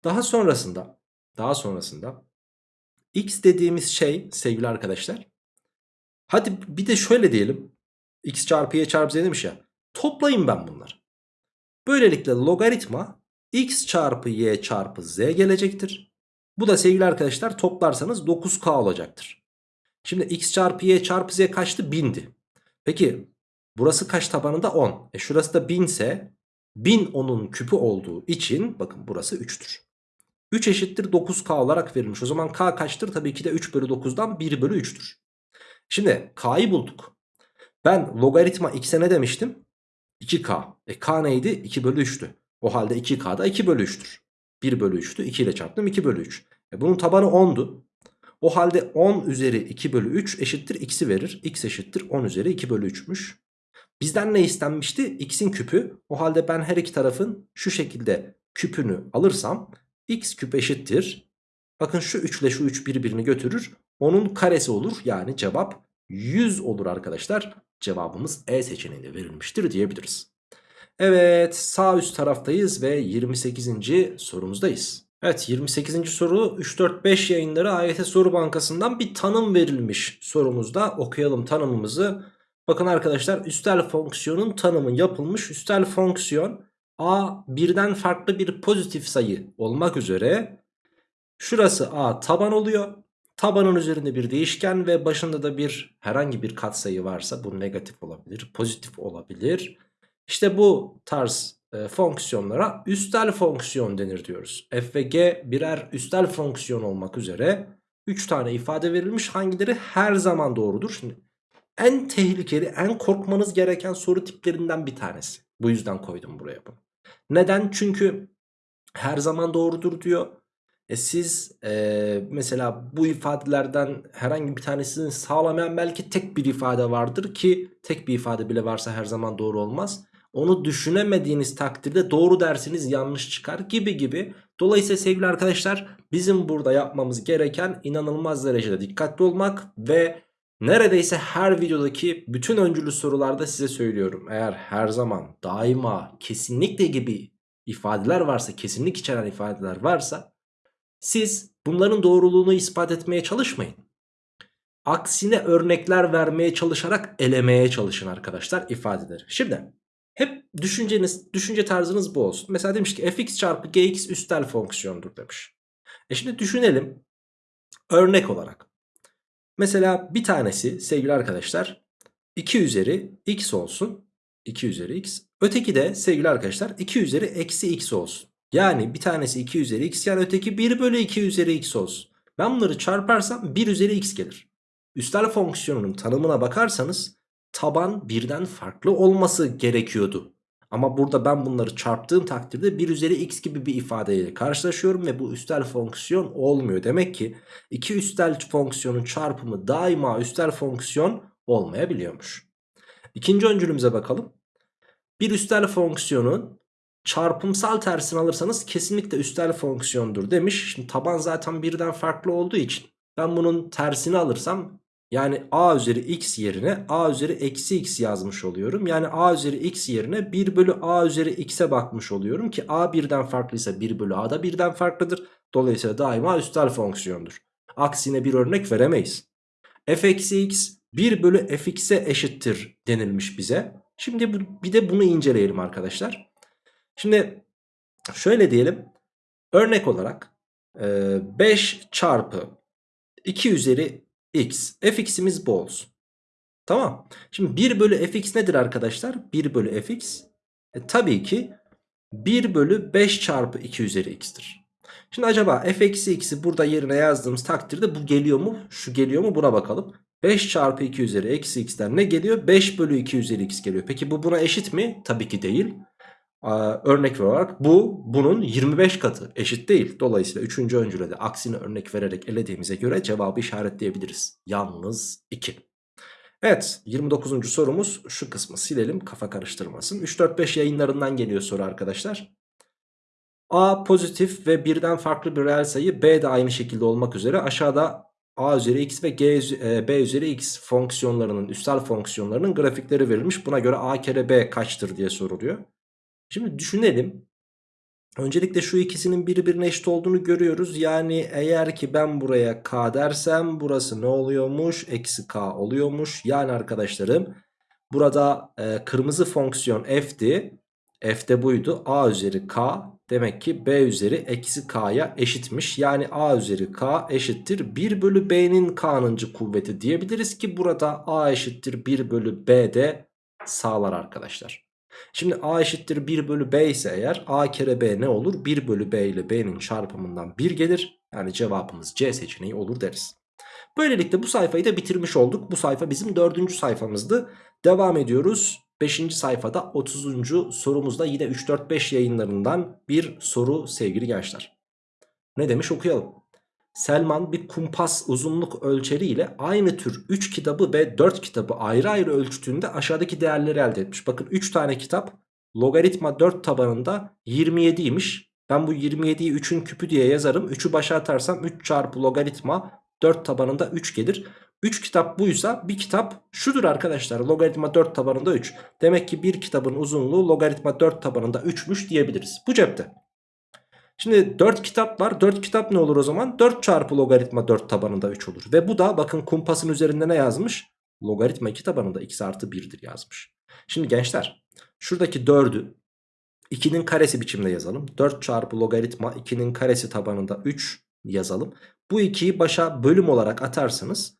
Daha sonrasında daha sonrasında X dediğimiz şey sevgili arkadaşlar. Hadi bir de şöyle diyelim. X çarpı Y çarpı Z demiş ya. Toplayayım ben bunları. Böylelikle logaritma X çarpı Y çarpı Z gelecektir. Bu da sevgili arkadaşlar toplarsanız 9K olacaktır. Şimdi X çarpı Y çarpı Z kaçtı? 1000'di. Peki burası kaç tabanında? 10. E şurası da 1000 ise 1000 onun küpü olduğu için bakın burası 3'tür. 3 eşittir 9K olarak verilmiş. O zaman K kaçtır? Tabii ki de 3 bölü 9'dan 1 bölü 3'tür. Şimdi K'yı bulduk. Ben logaritma x'e ne demiştim? 2K. E K neydi? 2 bölü 3'tü. O halde 2K da 2 bölü 3'tür. 1 bölü 3'tü. 2 ile çarptım 2 bölü 3. E bunun tabanı 10'du. O halde 10 üzeri 2 bölü 3 eşittir x'i verir. x eşittir 10 üzeri 2 bölü 3'müş. Bizden ne istenmişti? X'in küpü. O halde ben her iki tarafın şu şekilde küpünü alırsam x küp eşittir. Bakın şu 3 ile şu 3 birbirini götürür. Onun karesi olur. Yani cevap 100 olur arkadaşlar. Cevabımız E seçeneğinde verilmiştir diyebiliriz. Evet sağ üst taraftayız ve 28. sorumuzdayız. Evet 28. soru 3-4-5 yayınları AYT soru bankasından bir tanım verilmiş sorumuzda okuyalım tanımımızı. Bakın arkadaşlar üstel fonksiyonun tanımı yapılmış. Üstel fonksiyon a birden farklı bir pozitif sayı olmak üzere şurası a taban oluyor. Tabanın üzerinde bir değişken ve başında da bir herhangi bir katsayı varsa bu negatif olabilir, pozitif olabilir. İşte bu tarz e, fonksiyonlara üstel fonksiyon denir diyoruz. f ve g birer üstel fonksiyon olmak üzere 3 tane ifade verilmiş. Hangileri her zaman doğrudur? Şimdi en tehlikeli, en korkmanız gereken soru tiplerinden bir tanesi. Bu yüzden koydum buraya bunu. Neden? Çünkü her zaman doğrudur diyor. E siz e, mesela bu ifadelerden herhangi bir tanesini sağlamayan belki tek bir ifade vardır ki tek bir ifade bile varsa her zaman doğru olmaz. Onu düşünemediğiniz takdirde doğru dersiniz yanlış çıkar gibi gibi. Dolayısıyla sevgili arkadaşlar bizim burada yapmamız gereken inanılmaz derecede dikkatli olmak ve neredeyse her videodaki bütün öncülü sorularda size söylüyorum. Eğer her zaman daima kesinlikle gibi ifadeler varsa kesinlik içeren ifadeler varsa siz bunların doğruluğunu ispat etmeye çalışmayın. Aksine örnekler vermeye çalışarak elemeye çalışın arkadaşlar ifadeleri. Şimdi hep düşünceniz, düşünce tarzınız bu olsun. Mesela demiş ki fx çarpı gx üstel fonksiyondur demiş. E şimdi düşünelim örnek olarak. Mesela bir tanesi sevgili arkadaşlar 2 üzeri x olsun. 2 üzeri x. Öteki de sevgili arkadaşlar 2 üzeri eksi x olsun. Yani bir tanesi 2 üzeri x yani öteki 1 bölü 2 üzeri x olsun. Ben bunları çarparsam 1 üzeri x gelir. Üstel fonksiyonunun tanımına bakarsanız taban birden farklı olması gerekiyordu. Ama burada ben bunları çarptığım takdirde 1 üzeri x gibi bir ifadeyle karşılaşıyorum ve bu üstel fonksiyon olmuyor. Demek ki iki üstel fonksiyonun çarpımı daima üstel fonksiyon olmayabiliyormuş. İkinci öncülümüze bakalım. Bir üstel fonksiyonun çarpımsal tersini alırsanız kesinlikle üstel fonksiyondur demiş. Şimdi taban zaten birden farklı olduğu için ben bunun tersini alırsam yani a üzeri x yerine a üzeri eksi x yazmış oluyorum. Yani a üzeri x yerine 1 bölü a üzeri x'e bakmış oluyorum ki a birden farklıysa 1 bölü a da birden farklıdır. Dolayısıyla daima üstel fonksiyondur. Aksine bir örnek veremeyiz. f eksi x 1 bölü fx'e eşittir denilmiş bize. Şimdi bu, bir de bunu inceleyelim arkadaşlar. Şimdi şöyle diyelim. Örnek olarak 5 çarpı 2 üzeri x. fx'imiz bu olsun. Tamam. Şimdi 1 bölü fx nedir arkadaşlar? 1 bölü fx. E, tabii ki 1 bölü 5 çarpı 2 üzeri x'tir. Şimdi acaba f eksi x'i burada yerine yazdığımız takdirde bu geliyor mu? Şu geliyor mu? Buna bakalım. 5 çarpı 2 üzeri eksi x'ten ne geliyor? 5 bölü 2 üzeri x geliyor. Peki bu buna eşit mi? Tabii ki değil. Ee, örnek olarak bu bunun 25 katı eşit değil. Dolayısıyla 3. öncüle de aksini örnek vererek elediğimize göre cevabı işaretleyebiliriz. Yalnız 2. Evet 29. sorumuz şu kısmı silelim kafa karıştırmasın. 3-4-5 yayınlarından geliyor soru arkadaşlar. A pozitif ve birden farklı bir reel sayı B de aynı şekilde olmak üzere aşağıda A üzeri x ve G, e, B üzeri x fonksiyonlarının üstel fonksiyonlarının grafikleri verilmiş. Buna göre A kere B kaçtır diye soruluyor. Şimdi düşünelim. Öncelikle şu ikisinin birbirine eşit olduğunu görüyoruz. Yani eğer ki ben buraya k dersem burası ne oluyormuş? Eksi k oluyormuş. Yani arkadaşlarım burada e, kırmızı fonksiyon f'ti. F de buydu. A üzeri k demek ki B üzeri eksi k'ya eşitmiş. Yani A üzeri k eşittir 1 bölü B'nin k'nıncı kuvveti diyebiliriz ki burada A eşittir 1 bölü B de sağlar arkadaşlar. Şimdi A eşittir 1 bölü B ise eğer A kere B ne olur? 1 bölü B ile B'nin çarpımından 1 gelir. Yani cevabımız C seçeneği olur deriz. Böylelikle bu sayfayı da bitirmiş olduk. Bu sayfa bizim dördüncü sayfamızdı. Devam ediyoruz. 5. sayfada 30. sorumuzda yine 3-4-5 yayınlarından bir soru sevgili gençler. Ne demiş okuyalım. Selman bir kumpas uzunluk ölçeri ile aynı tür 3 kitabı ve 4 kitabı ayrı ayrı ölçtüğünde aşağıdaki değerleri elde etmiş. Bakın 3 tane kitap logaritma 4 tabanında 27'ymiş. Ben bu 27'yi 3'ün küpü diye yazarım. 3'ü başa atarsam 3 çarpı logaritma 4 tabanında 3 gelir. 3 kitap buysa bir kitap şudur arkadaşlar. Logaritma 4 tabanında 3. Demek ki bir kitabın uzunluğu logaritma 4 tabanında 3'müş diyebiliriz. Bu cepte. Şimdi 4 kitap var. 4 kitap ne olur o zaman? 4 çarpı logaritma 4 tabanında 3 olur. Ve bu da bakın kumpasın üzerinde ne yazmış? Logaritma 2 tabanında x artı 1'dir yazmış. Şimdi gençler şuradaki 4'ü 2'nin karesi biçimde yazalım. 4 çarpı logaritma 2'nin karesi tabanında 3 yazalım. Bu 2'yi başa bölüm olarak atarsanız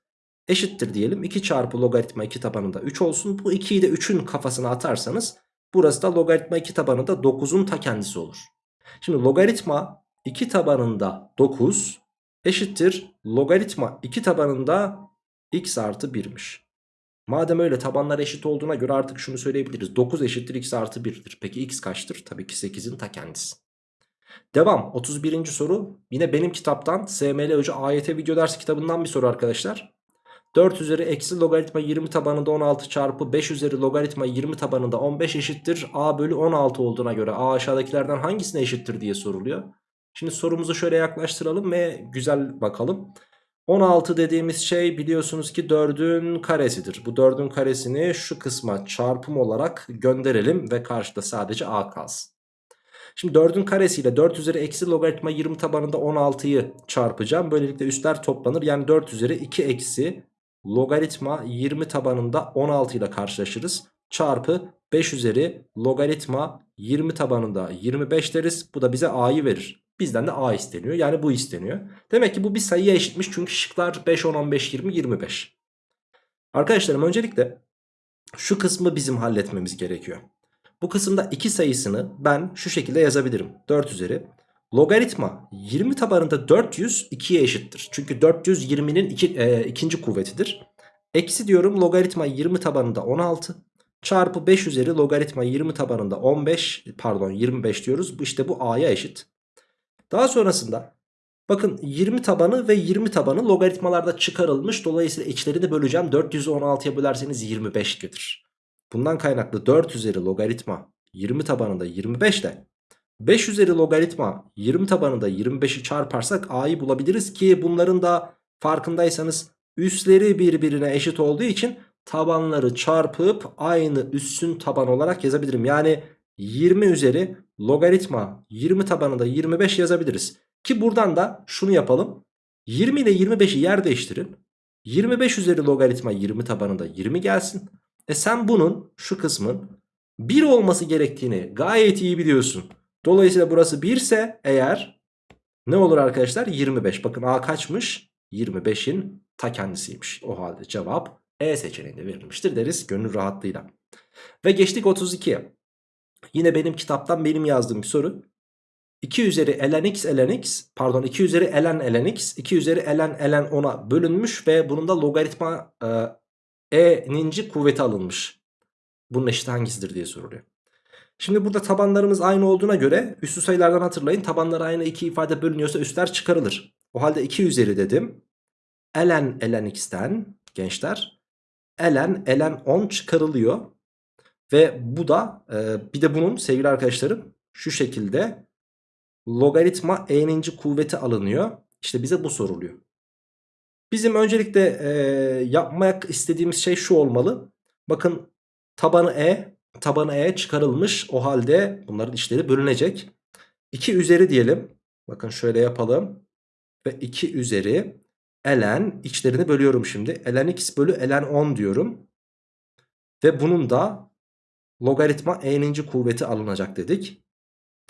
eşittir diyelim. 2 çarpı logaritma 2 tabanında 3 olsun. Bu 2'yi de 3'ün kafasına atarsanız burası da logaritma 2 tabanında 9'un ta kendisi olur. Şimdi logaritma 2 tabanında 9 eşittir logaritma 2 tabanında x artı 1'miş. Madem öyle tabanlar eşit olduğuna göre artık şunu söyleyebiliriz. 9 eşittir x artı 1'dir. Peki x kaçtır? Tabii ki 8'in ta kendisi. Devam 31. soru yine benim kitaptan SML Hoca AYT video dersi kitabından bir soru arkadaşlar. 4 üzeri eksi logaritma 20 tabanında 16 çarpı 5 üzeri logaritma 20 tabanında 15 eşittir. A bölü 16 olduğuna göre A aşağıdakilerden hangisine eşittir diye soruluyor. Şimdi sorumuzu şöyle yaklaştıralım ve güzel bakalım. 16 dediğimiz şey biliyorsunuz ki 4'ün karesidir. Bu 4'ün karesini şu kısma çarpım olarak gönderelim ve karşıda sadece A kalsın. Şimdi 4'ün karesiyle 4 üzeri eksi logaritma 20 tabanında 16'yı çarpacağım. Böylelikle üstler toplanır. Yani 4 üzeri 2 eksi logaritma 20 tabanında 16 ile karşılaşırız. Çarpı 5 üzeri logaritma 20 tabanında 25 deriz. Bu da bize a'yı verir. Bizden de a isteniyor. Yani bu isteniyor. Demek ki bu bir sayıya eşitmiş. Çünkü şıklar 5, 10, 15, 20, 25. Arkadaşlarım öncelikle şu kısmı bizim halletmemiz gerekiyor. Bu kısımda 2 sayısını ben şu şekilde yazabilirim. 4 üzeri. Logaritma 20 tabanında 400 2'ye eşittir. Çünkü 420'nin iki, e, ikinci kuvvetidir. Eksi diyorum logaritma 20 tabanında 16 çarpı 5 üzeri logaritma 20 tabanında 15 pardon 25 diyoruz. İşte bu a'ya eşit. Daha sonrasında bakın 20 tabanı ve 20 tabanı logaritmalarda çıkarılmış. Dolayısıyla içlerini böleceğim. 400'ü 16'ya bölerseniz 25 gelir. Bundan kaynaklı 4 üzeri logaritma 20 tabanında 25 de 5 üzeri logaritma 20 tabanında 25'i çarparsak a'yı bulabiliriz ki bunların da farkındaysanız üsleri birbirine eşit olduğu için tabanları çarpıp aynı üssün taban olarak yazabilirim. Yani 20 üzeri logaritma 20 tabanında 25 yazabiliriz. Ki buradan da şunu yapalım. 20 ile 25'i yer değiştirin. 25 üzeri logaritma 20 tabanında 20 gelsin. E sen bunun şu kısmın 1 olması gerektiğini gayet iyi biliyorsun. Dolayısıyla burası 1 ise eğer ne olur arkadaşlar? 25. Bakın A kaçmış? 25'in ta kendisiymiş. O halde cevap E seçeneğinde verilmiştir deriz gönül rahatlığıyla. Ve geçtik 32'ye. Yine benim kitaptan benim yazdığım bir soru. 2 üzeri ln x ln x pardon 2 üzeri ln ln x 2 üzeri ln ln 10'a bölünmüş ve bunun da logaritma e, e'ninci kuvveti alınmış. Bunun eşit hangisidir diye soruluyor. Şimdi burada tabanlarımız aynı olduğuna göre üstü sayılardan hatırlayın. Tabanlar aynı iki ifade bölünüyorsa üstler çıkarılır. O halde 2 üzeri dedim. ln ln x'ten gençler ln ln 10 çıkarılıyor. Ve bu da e, bir de bunun sevgili arkadaşlarım şu şekilde logaritma e'ninci kuvveti alınıyor. İşte bize bu soruluyor. Bizim öncelikle e, yapmak istediğimiz şey şu olmalı. Bakın tabanı e tabanı e çıkarılmış. O halde bunların işleri bölünecek. 2 üzeri diyelim. Bakın şöyle yapalım. Ve 2 üzeri ln içlerini bölüyorum şimdi. ln x bölü ln 10 diyorum. Ve bunun da logaritma e'ninci kuvveti alınacak dedik.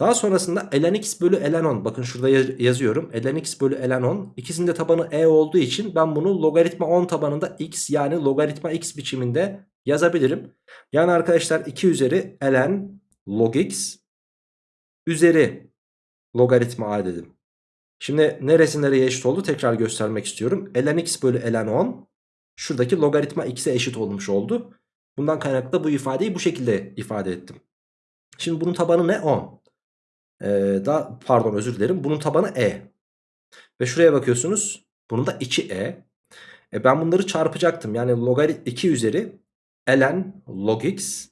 Daha sonrasında ln x bölü ln 10 bakın şurada yazıyorum. ln x bölü ln 10 ikisinde tabanı e olduğu için ben bunu logaritma 10 tabanında x yani logaritma x biçiminde yazabilirim. Yani arkadaşlar 2 üzeri ln log x üzeri logaritma a dedim. Şimdi neresi nereye eşit oldu tekrar göstermek istiyorum. ln x bölü ln 10 şuradaki logaritma x'e eşit olmuş oldu. Bundan kaynaklı bu ifadeyi bu şekilde ifade ettim. Şimdi bunun tabanı ne? 10. Ee, daha, pardon özür dilerim. Bunun tabanı e. Ve şuraya bakıyorsunuz. Bunun da içi e. e ben bunları çarpacaktım. Yani logarit 2 üzeri ln log x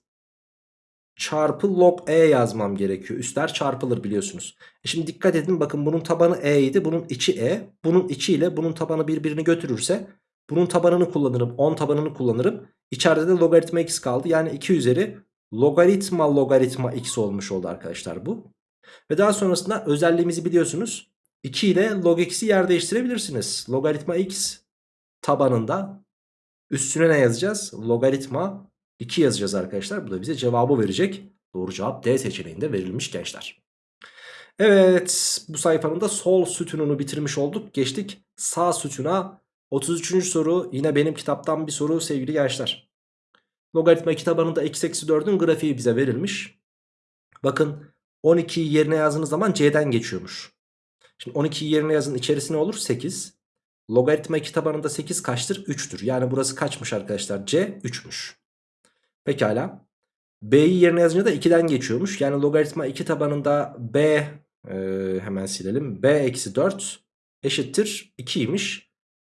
çarpı log e yazmam gerekiyor. Üstler çarpılır biliyorsunuz. E şimdi dikkat edin bakın bunun tabanı e idi. Bunun içi e. Bunun içi ile bunun tabanı birbirini götürürse bunun tabanını kullanırım. 10 tabanını kullanırım. İçeride de logaritma x kaldı. Yani 2 üzeri logaritma logaritma x olmuş oldu arkadaşlar bu. Ve daha sonrasında özelliğimizi biliyorsunuz. 2 ile log x'i yer değiştirebilirsiniz. Logaritma x tabanında üstüne ne yazacağız? Logaritma 2 yazacağız arkadaşlar. Bu da bize cevabı verecek. Doğru cevap D seçeneğinde verilmiş gençler. Evet bu sayfanın da sol sütununu bitirmiş olduk. Geçtik sağ sütuna. 33. soru yine benim kitaptan bir soru sevgili gençler. Logaritma kitabında x eksi 4'ün grafiği bize verilmiş. Bakın 12'yi yerine yazdığınız zaman c'den geçiyormuş. Şimdi 12'yi yerine yazın içerisi ne olur? 8. Logaritma 2 tabanında 8 kaçtır? 3'tür. Yani burası kaçmış arkadaşlar? C 3'müş. Pekala. B'yi yerine yazınca da 2'den geçiyormuş. Yani logaritma 2 tabanında B e, hemen silelim. B eksi 4 eşittir 2'ymiş.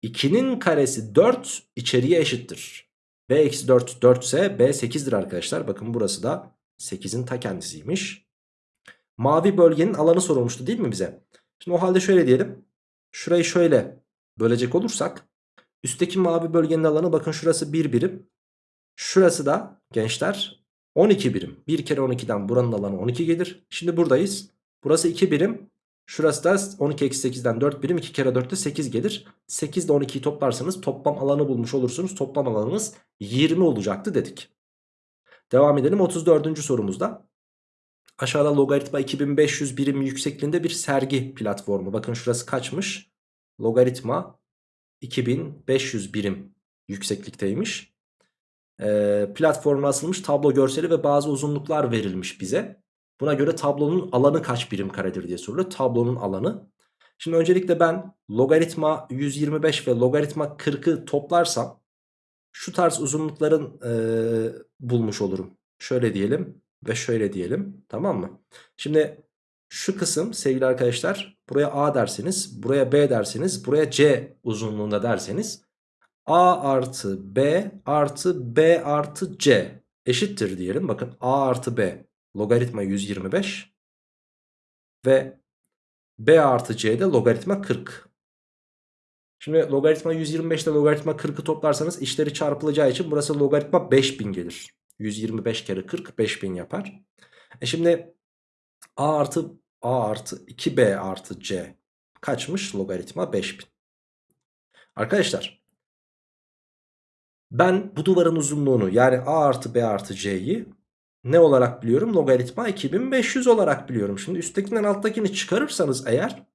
2'nin karesi 4 içeriye eşittir. B eksi 4 4 ise B 8'dir arkadaşlar. Bakın burası da 8'in ta kendisiymiş. Mavi bölgenin alanı sorulmuştu değil mi bize? Şimdi o halde şöyle diyelim. Şurayı şöyle bölecek olursak. Üstteki mavi bölgenin alanı bakın şurası 1 birim. Şurası da gençler 12 birim. 1 kere 12'den buranın alanı 12 gelir. Şimdi buradayız. Burası 2 birim. Şurası da 12 eksi 8'den 4 birim. 2 kere 4'te 8 gelir. 8 ile 12'yi toplarsanız toplam alanı bulmuş olursunuz. Toplam alanımız 20 olacaktı dedik. Devam edelim 34. sorumuzda. Aşağıda logaritma 2500 birim yüksekliğinde bir sergi platformu. Bakın şurası kaçmış? Logaritma 2500 birim yükseklikteymiş. Ee, platforma asılmış tablo görseli ve bazı uzunluklar verilmiş bize. Buna göre tablonun alanı kaç birim karedir diye soruluyor. Tablonun alanı. Şimdi öncelikle ben logaritma 125 ve logaritma 40'ı toplarsam şu tarz uzunlukların e, bulmuş olurum. Şöyle diyelim ve şöyle diyelim. Tamam mı? Şimdi şu kısım sevgili arkadaşlar buraya A derseniz, buraya B derseniz, buraya C uzunluğunda derseniz A artı B artı B artı C eşittir diyelim. Bakın A artı B logaritma 125 ve B artı C'de logaritma 40. Şimdi logaritma 125 ile logaritma 40'ı toplarsanız işleri çarpılacağı için burası logaritma 5000 gelir. 125 kere 40 5000 yapar. E şimdi A artı A artı 2B artı C kaçmış? Logaritma 5000. Arkadaşlar ben bu duvarın uzunluğunu yani A artı B artı C'yi ne olarak biliyorum? Logaritma 2500 olarak biliyorum. Şimdi üsttekinden alttakini çıkarırsanız eğer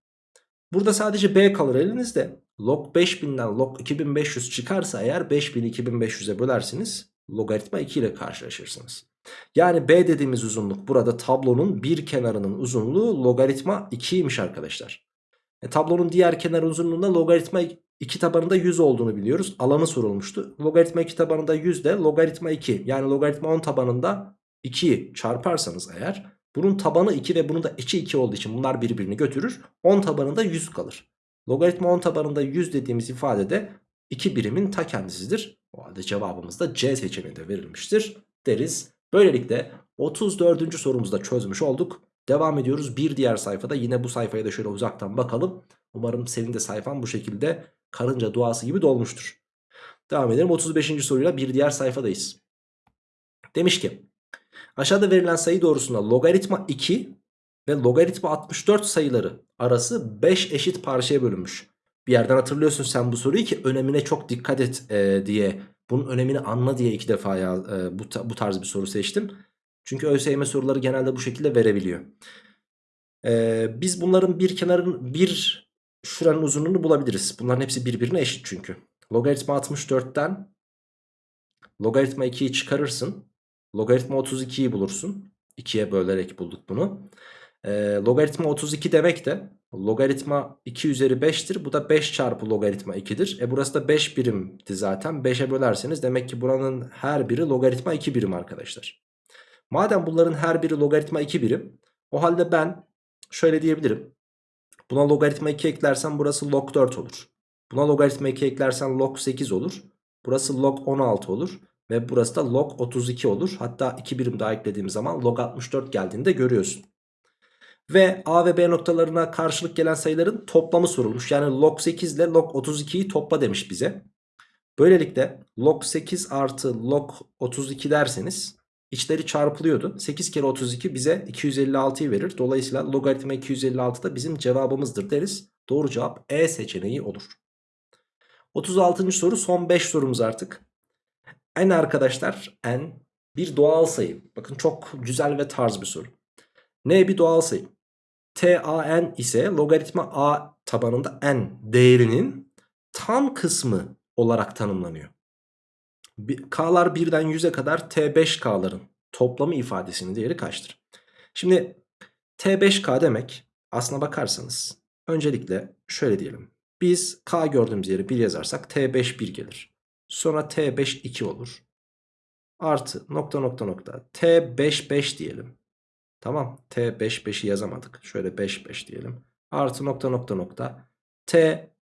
burada sadece B kalır elinizde. Log 5000'den log 2500 çıkarsa eğer 5000'i 2500'e bölersiniz. Logaritma 2 ile karşılaşırsınız. Yani B dediğimiz uzunluk burada tablonun bir kenarının uzunluğu logaritma 2'ymiş arkadaşlar. E, tablonun diğer kenar uzunluğunda logaritma 2 tabanında 100 olduğunu biliyoruz. Alanı sorulmuştu. Logaritma 2 tabanında 100 de logaritma 2 yani logaritma 10 tabanında 2'yi çarparsanız eğer bunun tabanı 2 ve bunun da içi 2 olduğu için bunlar birbirini götürür. 10 tabanında 100 kalır. Logaritma 10 tabanında 100 dediğimiz ifade de 2 birimin ta kendisidir. O halde cevabımız da C seçeneğinde verilmiştir deriz. Böylelikle 34. sorumuzu da çözmüş olduk. Devam ediyoruz bir diğer sayfada yine bu sayfaya da şöyle uzaktan bakalım. Umarım senin de sayfan bu şekilde karınca duası gibi dolmuştur. Devam edelim 35. soruyla bir diğer sayfadayız. Demiş ki aşağıda verilen sayı doğrusunda logaritma 2 ve logaritma 64 sayıları arası 5 eşit parçaya bölünmüş. Bir yerden hatırlıyorsun sen bu soruyu ki önemine çok dikkat et e, diye bunun önemini anla diye iki defa ya, e, bu, bu tarz bir soru seçtim. Çünkü ÖSYM soruları genelde bu şekilde verebiliyor. E, biz bunların bir kenarın bir şuranın uzunluğunu bulabiliriz. Bunların hepsi birbirine eşit çünkü. Logaritma 64'ten logaritma 2'yi çıkarırsın. Logaritma 32'yi bulursun. 2'ye bölerek bulduk bunu. E, logaritma 32 demek de logaritma 2 üzeri 5'tir. Bu da 5 çarpı logaritma 2'dir. E burası da 5 birimdi zaten. 5'e bölerseniz demek ki buranın her biri logaritma 2 birim arkadaşlar. Madem bunların her biri logaritma 2 birim. O halde ben şöyle diyebilirim. Buna logaritma 2 eklersem burası log 4 olur. Buna logaritma 2 eklersen log 8 olur. Burası log 16 olur. Ve burası da log 32 olur. Hatta 2 birim daha eklediğim zaman log 64 geldiğinde görüyorsun. Ve A ve B noktalarına karşılık gelen sayıların toplamı sorulmuş. Yani log 8 ile log 32'yi topla demiş bize. Böylelikle log 8 artı log 32 derseniz içleri çarpılıyordu. 8 kere 32 bize 256'yı verir. Dolayısıyla logaritma 256 da bizim cevabımızdır deriz. Doğru cevap E seçeneği olur. 36. soru son 5 sorumuz artık. N arkadaşlar N bir doğal sayı. Bakın çok güzel ve tarz bir soru. N bir doğal sayı. TAN ise logaritma A tabanında n değerinin tam kısmı olarak tanımlanıyor. K'lar 1'den 100'e kadar T5K'ların toplamı ifadesinin değeri kaçtır? Şimdi T5K demek aslına bakarsanız öncelikle şöyle diyelim. Biz k gördüğümüz yere 1 yazarsak t5 1 gelir. Sonra t5 2 olur. Artı nokta nokta nokta t5 5 diyelim. Tamam t5 5'i yazamadık. Şöyle 5 5 diyelim. Artı nokta nokta nokta t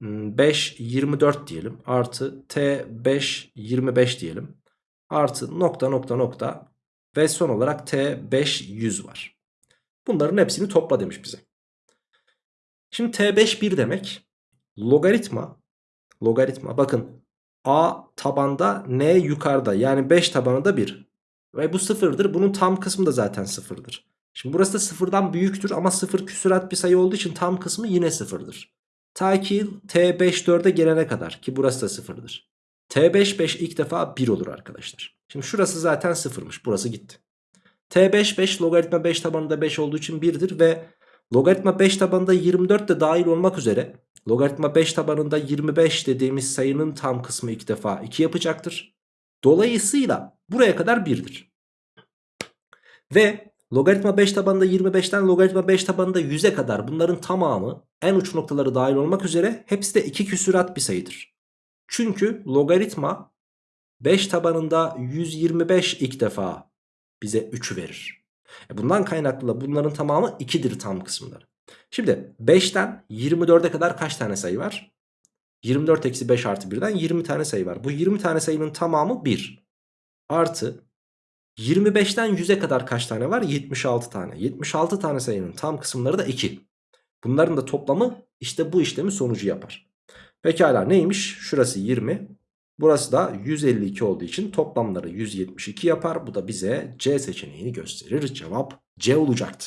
5 24 diyelim. Artı t5 25 diyelim. Artı nokta nokta nokta ve son olarak t5 100 var. Bunların hepsini topla demiş bize. Şimdi t5 1 demek logaritma logaritma bakın a tabanda n yukarıda yani 5 tabanında 1 ve bu sıfırdır bunun tam kısmı da zaten sıfırdır. Şimdi burası da sıfırdan büyüktür ama sıfır küsurat bir sayı olduğu için tam kısmı yine sıfırdır. Ta ki t5 4'e gelene kadar ki burası da sıfırdır. t5 5 ilk defa 1 olur arkadaşlar. Şimdi şurası zaten sıfırmış burası gitti. t5 5 logaritma 5 tabanında 5 olduğu için 1'dir ve logaritma 5 tabanında 24 de dahil olmak üzere logaritma 5 tabanında 25 dediğimiz sayının tam kısmı ilk defa 2 yapacaktır. Dolayısıyla buraya kadar 1'dir. Ve logaritma 5 tabanında 25'ten logaritma 5 tabanında 100'e kadar bunların tamamı en uç noktaları dahil olmak üzere hepsi de 2 küsurat bir sayıdır. Çünkü logaritma 5 tabanında 125 ilk defa bize 3'ü verir. E bundan kaynaklı da bunların tamamı 2'dir tam kısımları. Şimdi 5'ten 24'e kadar kaç tane sayı var? 24 eksi 5 artı 1'den 20 tane sayı var. Bu 20 tane sayının tamamı 1. Artı 25'ten 100'e kadar kaç tane var? 76 tane. 76 tane sayının tam kısımları da 2. Bunların da toplamı işte bu işlemi sonucu yapar. Pekala neymiş? Şurası 20. Burası da 152 olduğu için toplamları 172 yapar. Bu da bize C seçeneğini gösterir. Cevap C olacaktı.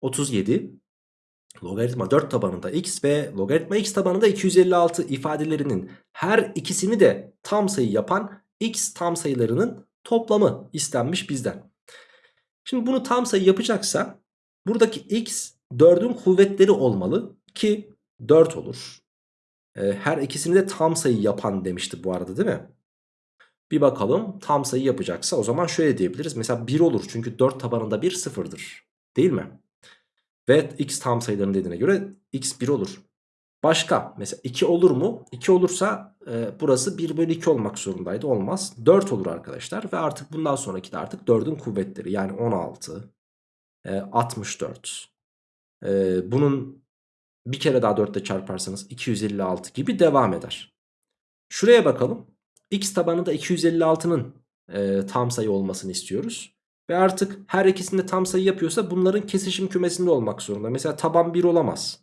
37. Logaritma 4 tabanında x ve logaritma x tabanında 256 ifadelerinin her ikisini de tam sayı yapan x tam sayılarının toplamı istenmiş bizden. Şimdi bunu tam sayı yapacaksa buradaki x 4'ün kuvvetleri olmalı ki 4 olur. Ee, her ikisini de tam sayı yapan demişti bu arada değil mi? Bir bakalım tam sayı yapacaksa o zaman şöyle diyebiliriz. Mesela 1 olur çünkü 4 tabanında 1 sıfırdır. Değil mi? Ve x tam sayıların dediğine göre x 1 olur. Başka mesela 2 olur mu? 2 olursa e, burası 1 bölü 2 olmak zorundaydı. Olmaz. 4 olur arkadaşlar. Ve artık bundan sonraki de artık 4'ün kuvvetleri. Yani 16, e, 64. E, bunun bir kere daha 4 ile çarparsanız 256 gibi devam eder. Şuraya bakalım. X tabanı da 256'nın e, tam sayı olmasını istiyoruz. Ve artık her ikisinde tam sayı yapıyorsa bunların kesişim kümesinde olmak zorunda. Mesela taban 1 olamaz.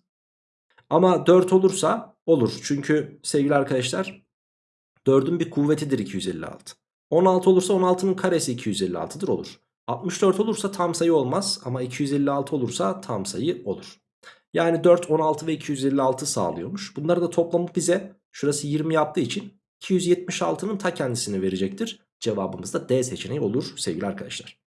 Ama 4 olursa olur. Çünkü sevgili arkadaşlar 4'ün bir kuvvetidir 256. 16 olursa 16'nın karesi 256'dır olur. 64 olursa tam sayı olmaz ama 256 olursa tam sayı olur. Yani 4, 16 ve 256 sağlıyormuş. Bunları da toplamı bize şurası 20 yaptığı için 276'nın ta kendisini verecektir. Cevabımız da D seçeneği olur sevgili arkadaşlar.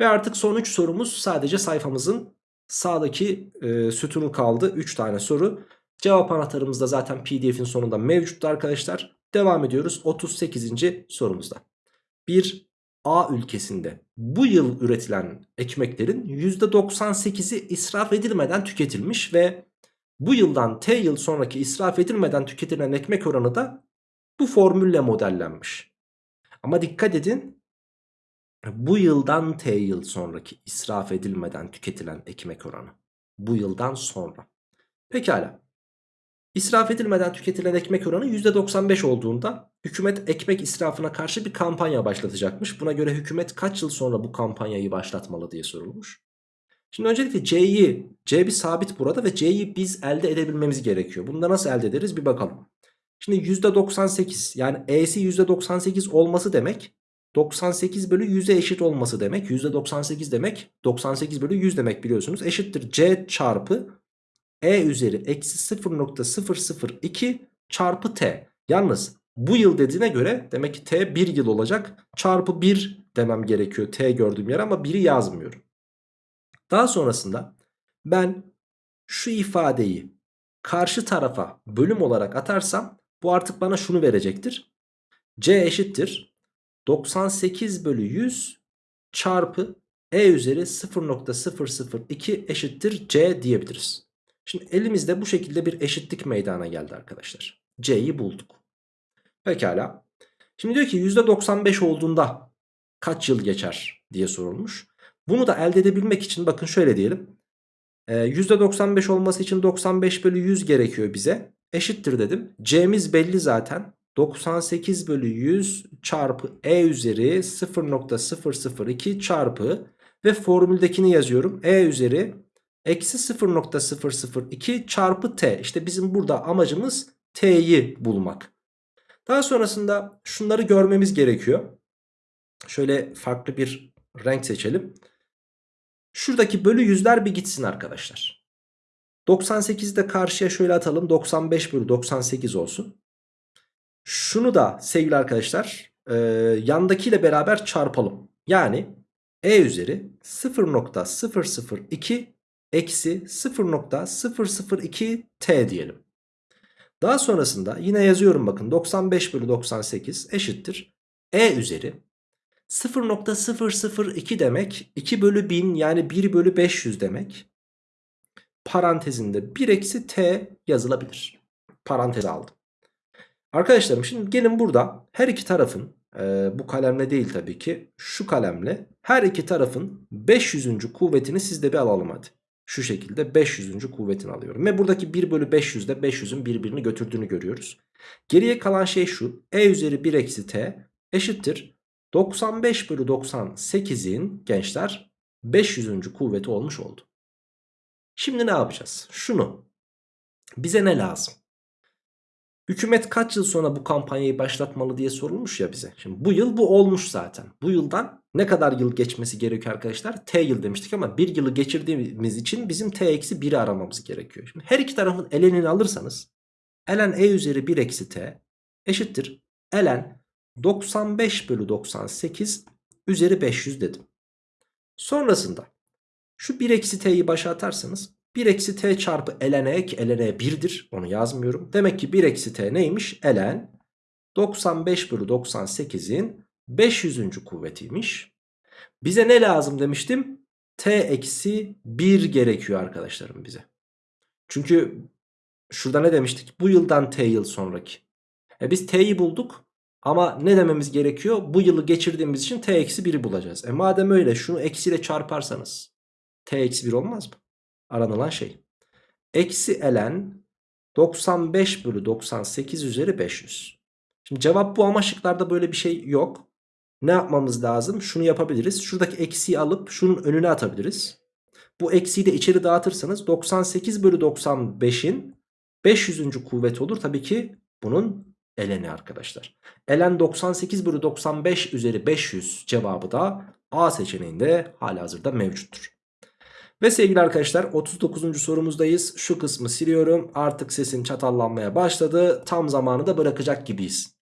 Ve artık son 3 sorumuz sadece sayfamızın sağdaki e, sütunu kaldı. 3 tane soru. Cevap anahtarımız da zaten pdf'in sonunda mevcuttu arkadaşlar. Devam ediyoruz 38. sorumuzda. Bir A ülkesinde bu yıl üretilen ekmeklerin %98'i israf edilmeden tüketilmiş ve bu yıldan T yıl sonraki israf edilmeden tüketilen ekmek oranı da bu formülle modellenmiş. Ama dikkat edin bu yıldan T yıl sonraki israf edilmeden tüketilen ekmek oranı. Bu yıldan sonra. Pekala. İsraf edilmeden tüketilen ekmek oranı %95 olduğunda hükümet ekmek israfına karşı bir kampanya başlatacakmış. Buna göre hükümet kaç yıl sonra bu kampanyayı başlatmalı diye sorulmuş. Şimdi öncelikle C'yi, C bir sabit burada ve C'yi biz elde edebilmemiz gerekiyor. Bunu da nasıl elde ederiz bir bakalım. Şimdi %98 yani E'si %98 olması demek 98 bölü 100'e eşit olması demek. %98 demek 98 bölü 100 demek biliyorsunuz. Eşittir C çarpı E üzeri eksi 0.002 çarpı T. Yalnız bu yıl dediğine göre demek ki T 1 yıl olacak. Çarpı 1 demem gerekiyor T gördüğüm yer ama 1'i yazmıyorum. Daha sonrasında ben şu ifadeyi karşı tarafa bölüm olarak atarsam bu artık bana şunu verecektir. C eşittir 98 bölü 100 çarpı e üzeri 0.002 eşittir c diyebiliriz. Şimdi elimizde bu şekilde bir eşitlik meydana geldi arkadaşlar. C'yi bulduk. Pekala. Şimdi diyor ki %95 olduğunda kaç yıl geçer diye sorulmuş. Bunu da elde edebilmek için bakın şöyle diyelim. Ee, %95 olması için 95 bölü 100 gerekiyor bize. Eşittir dedim. C'miz belli zaten. 98 bölü 100 çarpı E üzeri 0.002 çarpı ve formüldekini yazıyorum. E üzeri eksi 0.002 çarpı T. İşte bizim burada amacımız T'yi bulmak. Daha sonrasında şunları görmemiz gerekiyor. Şöyle farklı bir renk seçelim. Şuradaki bölü yüzler bir gitsin arkadaşlar. 98'i de karşıya şöyle atalım. 95 bölü 98 olsun. Şunu da sevgili arkadaşlar e, yandakiyle beraber çarpalım. Yani e üzeri 0.002 eksi 0.002 t diyelim. Daha sonrasında yine yazıyorum bakın 95 bölü 98 eşittir. E üzeri 0.002 demek 2 bölü 1000 yani 1 bölü 500 demek. Parantezinde 1 eksi t yazılabilir. Parantez aldım. Arkadaşlarım şimdi gelin burada her iki tarafın e, bu kalemle değil tabii ki şu kalemle her iki tarafın 500. kuvvetini sizde bir alalım hadi. Şu şekilde 500. kuvvetini alıyorum. Ve buradaki 1 bölü 500'de 500'ün birbirini götürdüğünü görüyoruz. Geriye kalan şey şu. E üzeri 1 eksi t eşittir. 95 bölü 98'in gençler 500. kuvveti olmuş oldu. Şimdi ne yapacağız? Şunu. Bize ne lazım? Hükümet kaç yıl sonra bu kampanyayı başlatmalı diye sorulmuş ya bize. Şimdi bu yıl bu olmuş zaten. Bu yıldan ne kadar yıl geçmesi gerekiyor arkadaşlar? T yıl demiştik ama bir yılı geçirdiğimiz için bizim T eksi 1'i aramamız gerekiyor. Şimdi her iki tarafın elenini alırsanız ln e üzeri 1 eksi t eşittir. ln 95 bölü 98 üzeri 500 dedim. Sonrasında şu 1 eksi t'yi başa atarsanız 1 eksi t çarpı ln e ki ln e 1'dir onu yazmıyorum. Demek ki 1 eksi t neymiş? ln 95 bölü 98'in 500. kuvvetiymiş. Bize ne lazım demiştim? T eksi 1 gerekiyor arkadaşlarım bize. Çünkü şurada ne demiştik? Bu yıldan T yıl sonraki. E biz T'yi bulduk. Ama ne dememiz gerekiyor? Bu yılı geçirdiğimiz için T eksi 1'i bulacağız. E madem öyle şunu eksiyle çarparsanız T eksi 1 olmaz mı? Aranılan şey. Eksi ln 95 bölü 98 üzeri 500. Şimdi cevap bu ama şıklarda böyle bir şey yok. Ne yapmamız lazım? Şunu yapabiliriz. Şuradaki eksiği alıp şunun önüne atabiliriz. Bu eksiği de içeri dağıtırsanız 98 bölü 95'in 500. kuvveti olur. Tabii ki bunun eleni arkadaşlar. Elen 98 bölü 95 üzeri 500 cevabı da A seçeneğinde hala hazırda mevcuttur. Ve sevgili arkadaşlar 39. sorumuzdayız. Şu kısmı siliyorum. Artık sesim çatallanmaya başladı. Tam zamanı da bırakacak gibiyiz.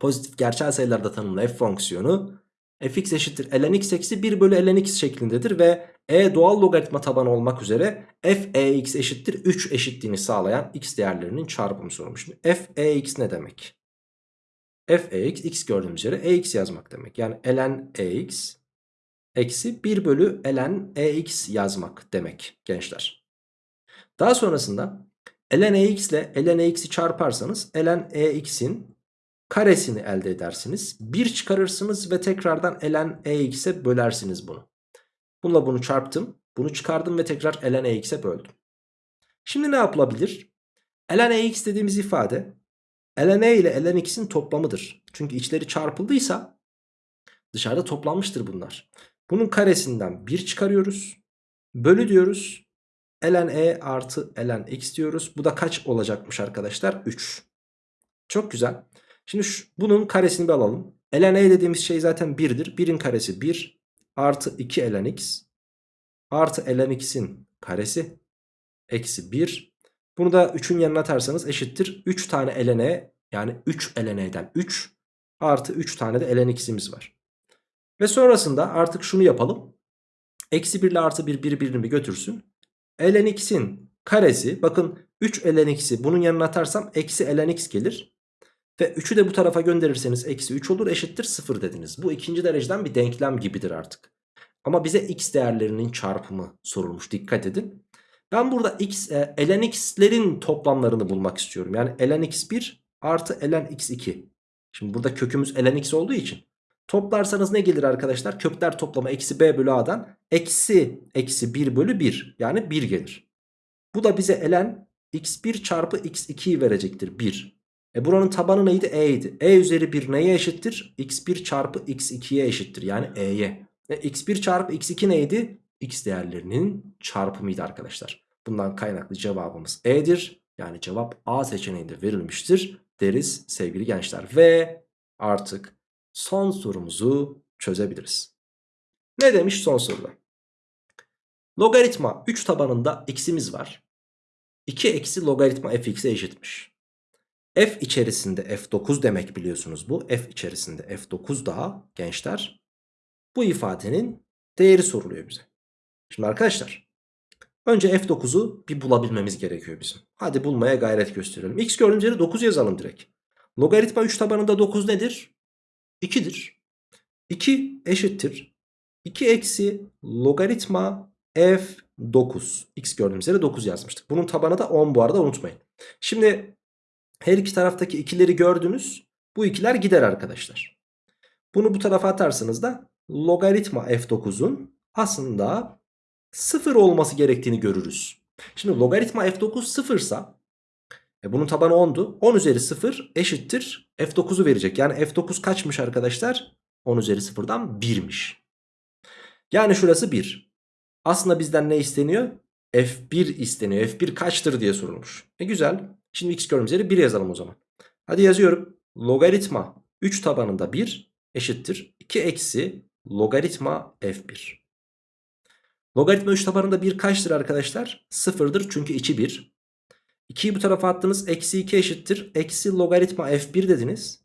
Pozitif gerçel sayılarda tanımlı f fonksiyonu fx eşittir ln x eksi 1 bölü ln x şeklindedir ve e doğal logaritma tabanı olmak üzere f e x eşittir 3 eşitliğini sağlayan x değerlerinin çarpımı. Şimdi f e x ne demek? f e x x gördüğümüz üzere e x yazmak demek. Yani ln e x eksi 1 bölü ln e x yazmak demek gençler. Daha sonrasında ln e x ile ln e x'i çarparsanız ln e x'in karesini elde edersiniz. 1 çıkarırsınız ve tekrardan ln e x'e bölersiniz bunu. Bununla bunu çarptım. Bunu çıkardım ve tekrar ln e x'e böldüm. Şimdi ne yapılabilir? ln e x dediğimiz ifade ln e ile ln x'in toplamıdır. Çünkü içleri çarpıldıysa dışarıda toplanmıştır bunlar. Bunun karesinden 1 çıkarıyoruz. Bölü diyoruz. ln e artı ln x diyoruz. Bu da kaç olacakmış arkadaşlar? 3. Çok güzel. Şimdi şu, bunun karesini bir alalım. ln e dediğimiz şey zaten 1'dir. 1'in karesi 1 artı 2 ln x artı ln x'in karesi eksi 1. Bunu da 3'ün yanına atarsanız eşittir. 3 tane ln e yani 3 ln e'den 3 artı 3 tane de ln x'imiz var. Ve sonrasında artık şunu yapalım. Eksi 1 ile artı 1 birbirini götürsün. ln x'in karesi bakın 3 ln x'i bunun yanına atarsam eksi ln x gelir. Ve 3'ü de bu tarafa gönderirseniz eksi 3 olur eşittir 0 dediniz. Bu ikinci dereceden bir denklem gibidir artık. Ama bize x değerlerinin çarpımı sorulmuş dikkat edin. Ben burada x, e, ln x'lerin toplamlarını bulmak istiyorum. Yani ln x1 artı ln x2. Şimdi burada kökümüz ln x olduğu için. Toplarsanız ne gelir arkadaşlar? Kökler toplamı eksi b bölü a'dan eksi eksi 1 bölü 1. Yani 1 gelir. Bu da bize ln x1 çarpı x2'yi verecektir 1. E buranın tabanı neydi? E idi. E üzeri 1 neye eşittir? x1 çarpı x2'ye eşittir. Yani e'ye. E x1 çarpı x2 neydi? x değerlerinin çarpımıydı arkadaşlar. Bundan kaynaklı cevabımız E'dir. Yani cevap A seçeneğinde verilmiştir deriz sevgili gençler. Ve artık son sorumuzu çözebiliriz. Ne demiş son soruda? Logaritma 3 tabanında x'imiz var. 2 eksi logaritma fx'e eşitmiş. F içerisinde f9 demek biliyorsunuz bu. F içerisinde f9 daha gençler. Bu ifadenin değeri soruluyor bize. Şimdi arkadaşlar önce f9'u bir bulabilmemiz gerekiyor bizim. Hadi bulmaya gayret gösterelim. x gördüğümüz yere 9 yazalım direkt. Logaritma 3 tabanında 9 nedir? 2'dir. 2 eşittir. 2 eksi logaritma f9. x gördüğümüz yere 9 yazmıştık. Bunun tabanı da 10 bu arada unutmayın. Şimdi her iki taraftaki ikileri gördünüz. Bu ikiler gider arkadaşlar. Bunu bu tarafa atarsanız da logaritma f9'un aslında 0 olması gerektiğini görürüz. Şimdi logaritma f9 sıfırsa e bunun tabanı 10'du. 10 üzeri 0 eşittir f9'u verecek. Yani f9 kaçmış arkadaşlar? 10 üzeri 0'dan 1'miş. Yani şurası 1. Aslında bizden ne isteniyor? F1 isteniyor. F1 kaçtır diye sorulmuş. E güzel. Şimdi x gördüğümüz yere 1 yazalım o zaman. Hadi yazıyorum. Logaritma 3 tabanında 1 eşittir. 2 eksi logaritma f1. Logaritma 3 tabanında 1 kaçtır arkadaşlar? 0'dır çünkü içi 1. 2'yi bu tarafa attınız. Eksi 2 eşittir. Eksi logaritma f1 dediniz.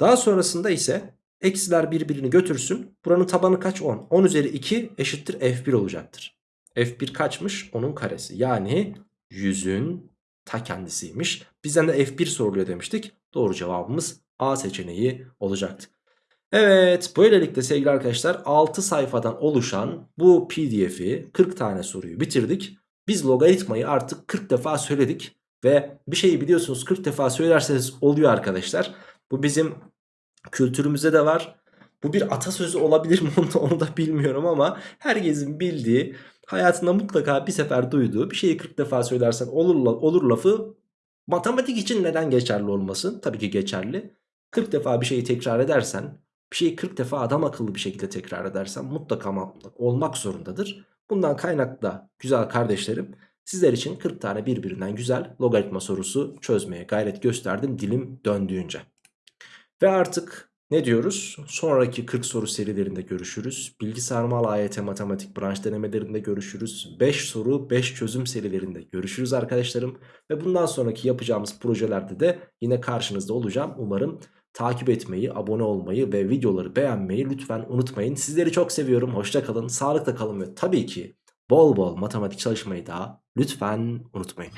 Daha sonrasında ise eksiler birbirini götürsün. Buranın tabanı kaç? 10. 10 üzeri 2 eşittir f1 olacaktır. f1 kaçmış? 10'un karesi. Yani 100'ün ta kendisiymiş. Bizden de f1 soruluyor demiştik. Doğru cevabımız A seçeneği olacaktı. Evet böylelikle sevgili arkadaşlar 6 sayfadan oluşan bu pdf'i 40 tane soruyu bitirdik. Biz logaritmayı artık 40 defa söyledik ve bir şeyi biliyorsunuz 40 defa söylerseniz oluyor arkadaşlar. Bu bizim kültürümüzde de var. Bu bir atasözü olabilir mi onu da, bilmiyorum ama herkesin bildiği hayatında mutlaka bir sefer duyduğu bir şeyi 40 defa söylersen olur, olur lafı matematik için neden geçerli olmasın? Tabii ki geçerli. 40 defa bir şeyi tekrar edersen bir şeyi 40 defa adam akıllı bir şekilde tekrar edersen mutlaka olmak zorundadır. Bundan kaynaklı güzel kardeşlerim sizler için 40 tane birbirinden güzel logaritma sorusu çözmeye gayret gösterdim dilim döndüğünce. Ve artık ne diyoruz? Sonraki 40 soru serilerinde görüşürüz. Bilgisayar mal AYT matematik branş denemelerinde görüşürüz. 5 soru 5 çözüm serilerinde görüşürüz arkadaşlarım. Ve bundan sonraki yapacağımız projelerde de yine karşınızda olacağım. Umarım takip etmeyi, abone olmayı ve videoları beğenmeyi lütfen unutmayın. Sizleri çok seviyorum. Hoşça kalın, sağlıkla kalın ve tabii ki bol bol matematik çalışmayı da lütfen unutmayın.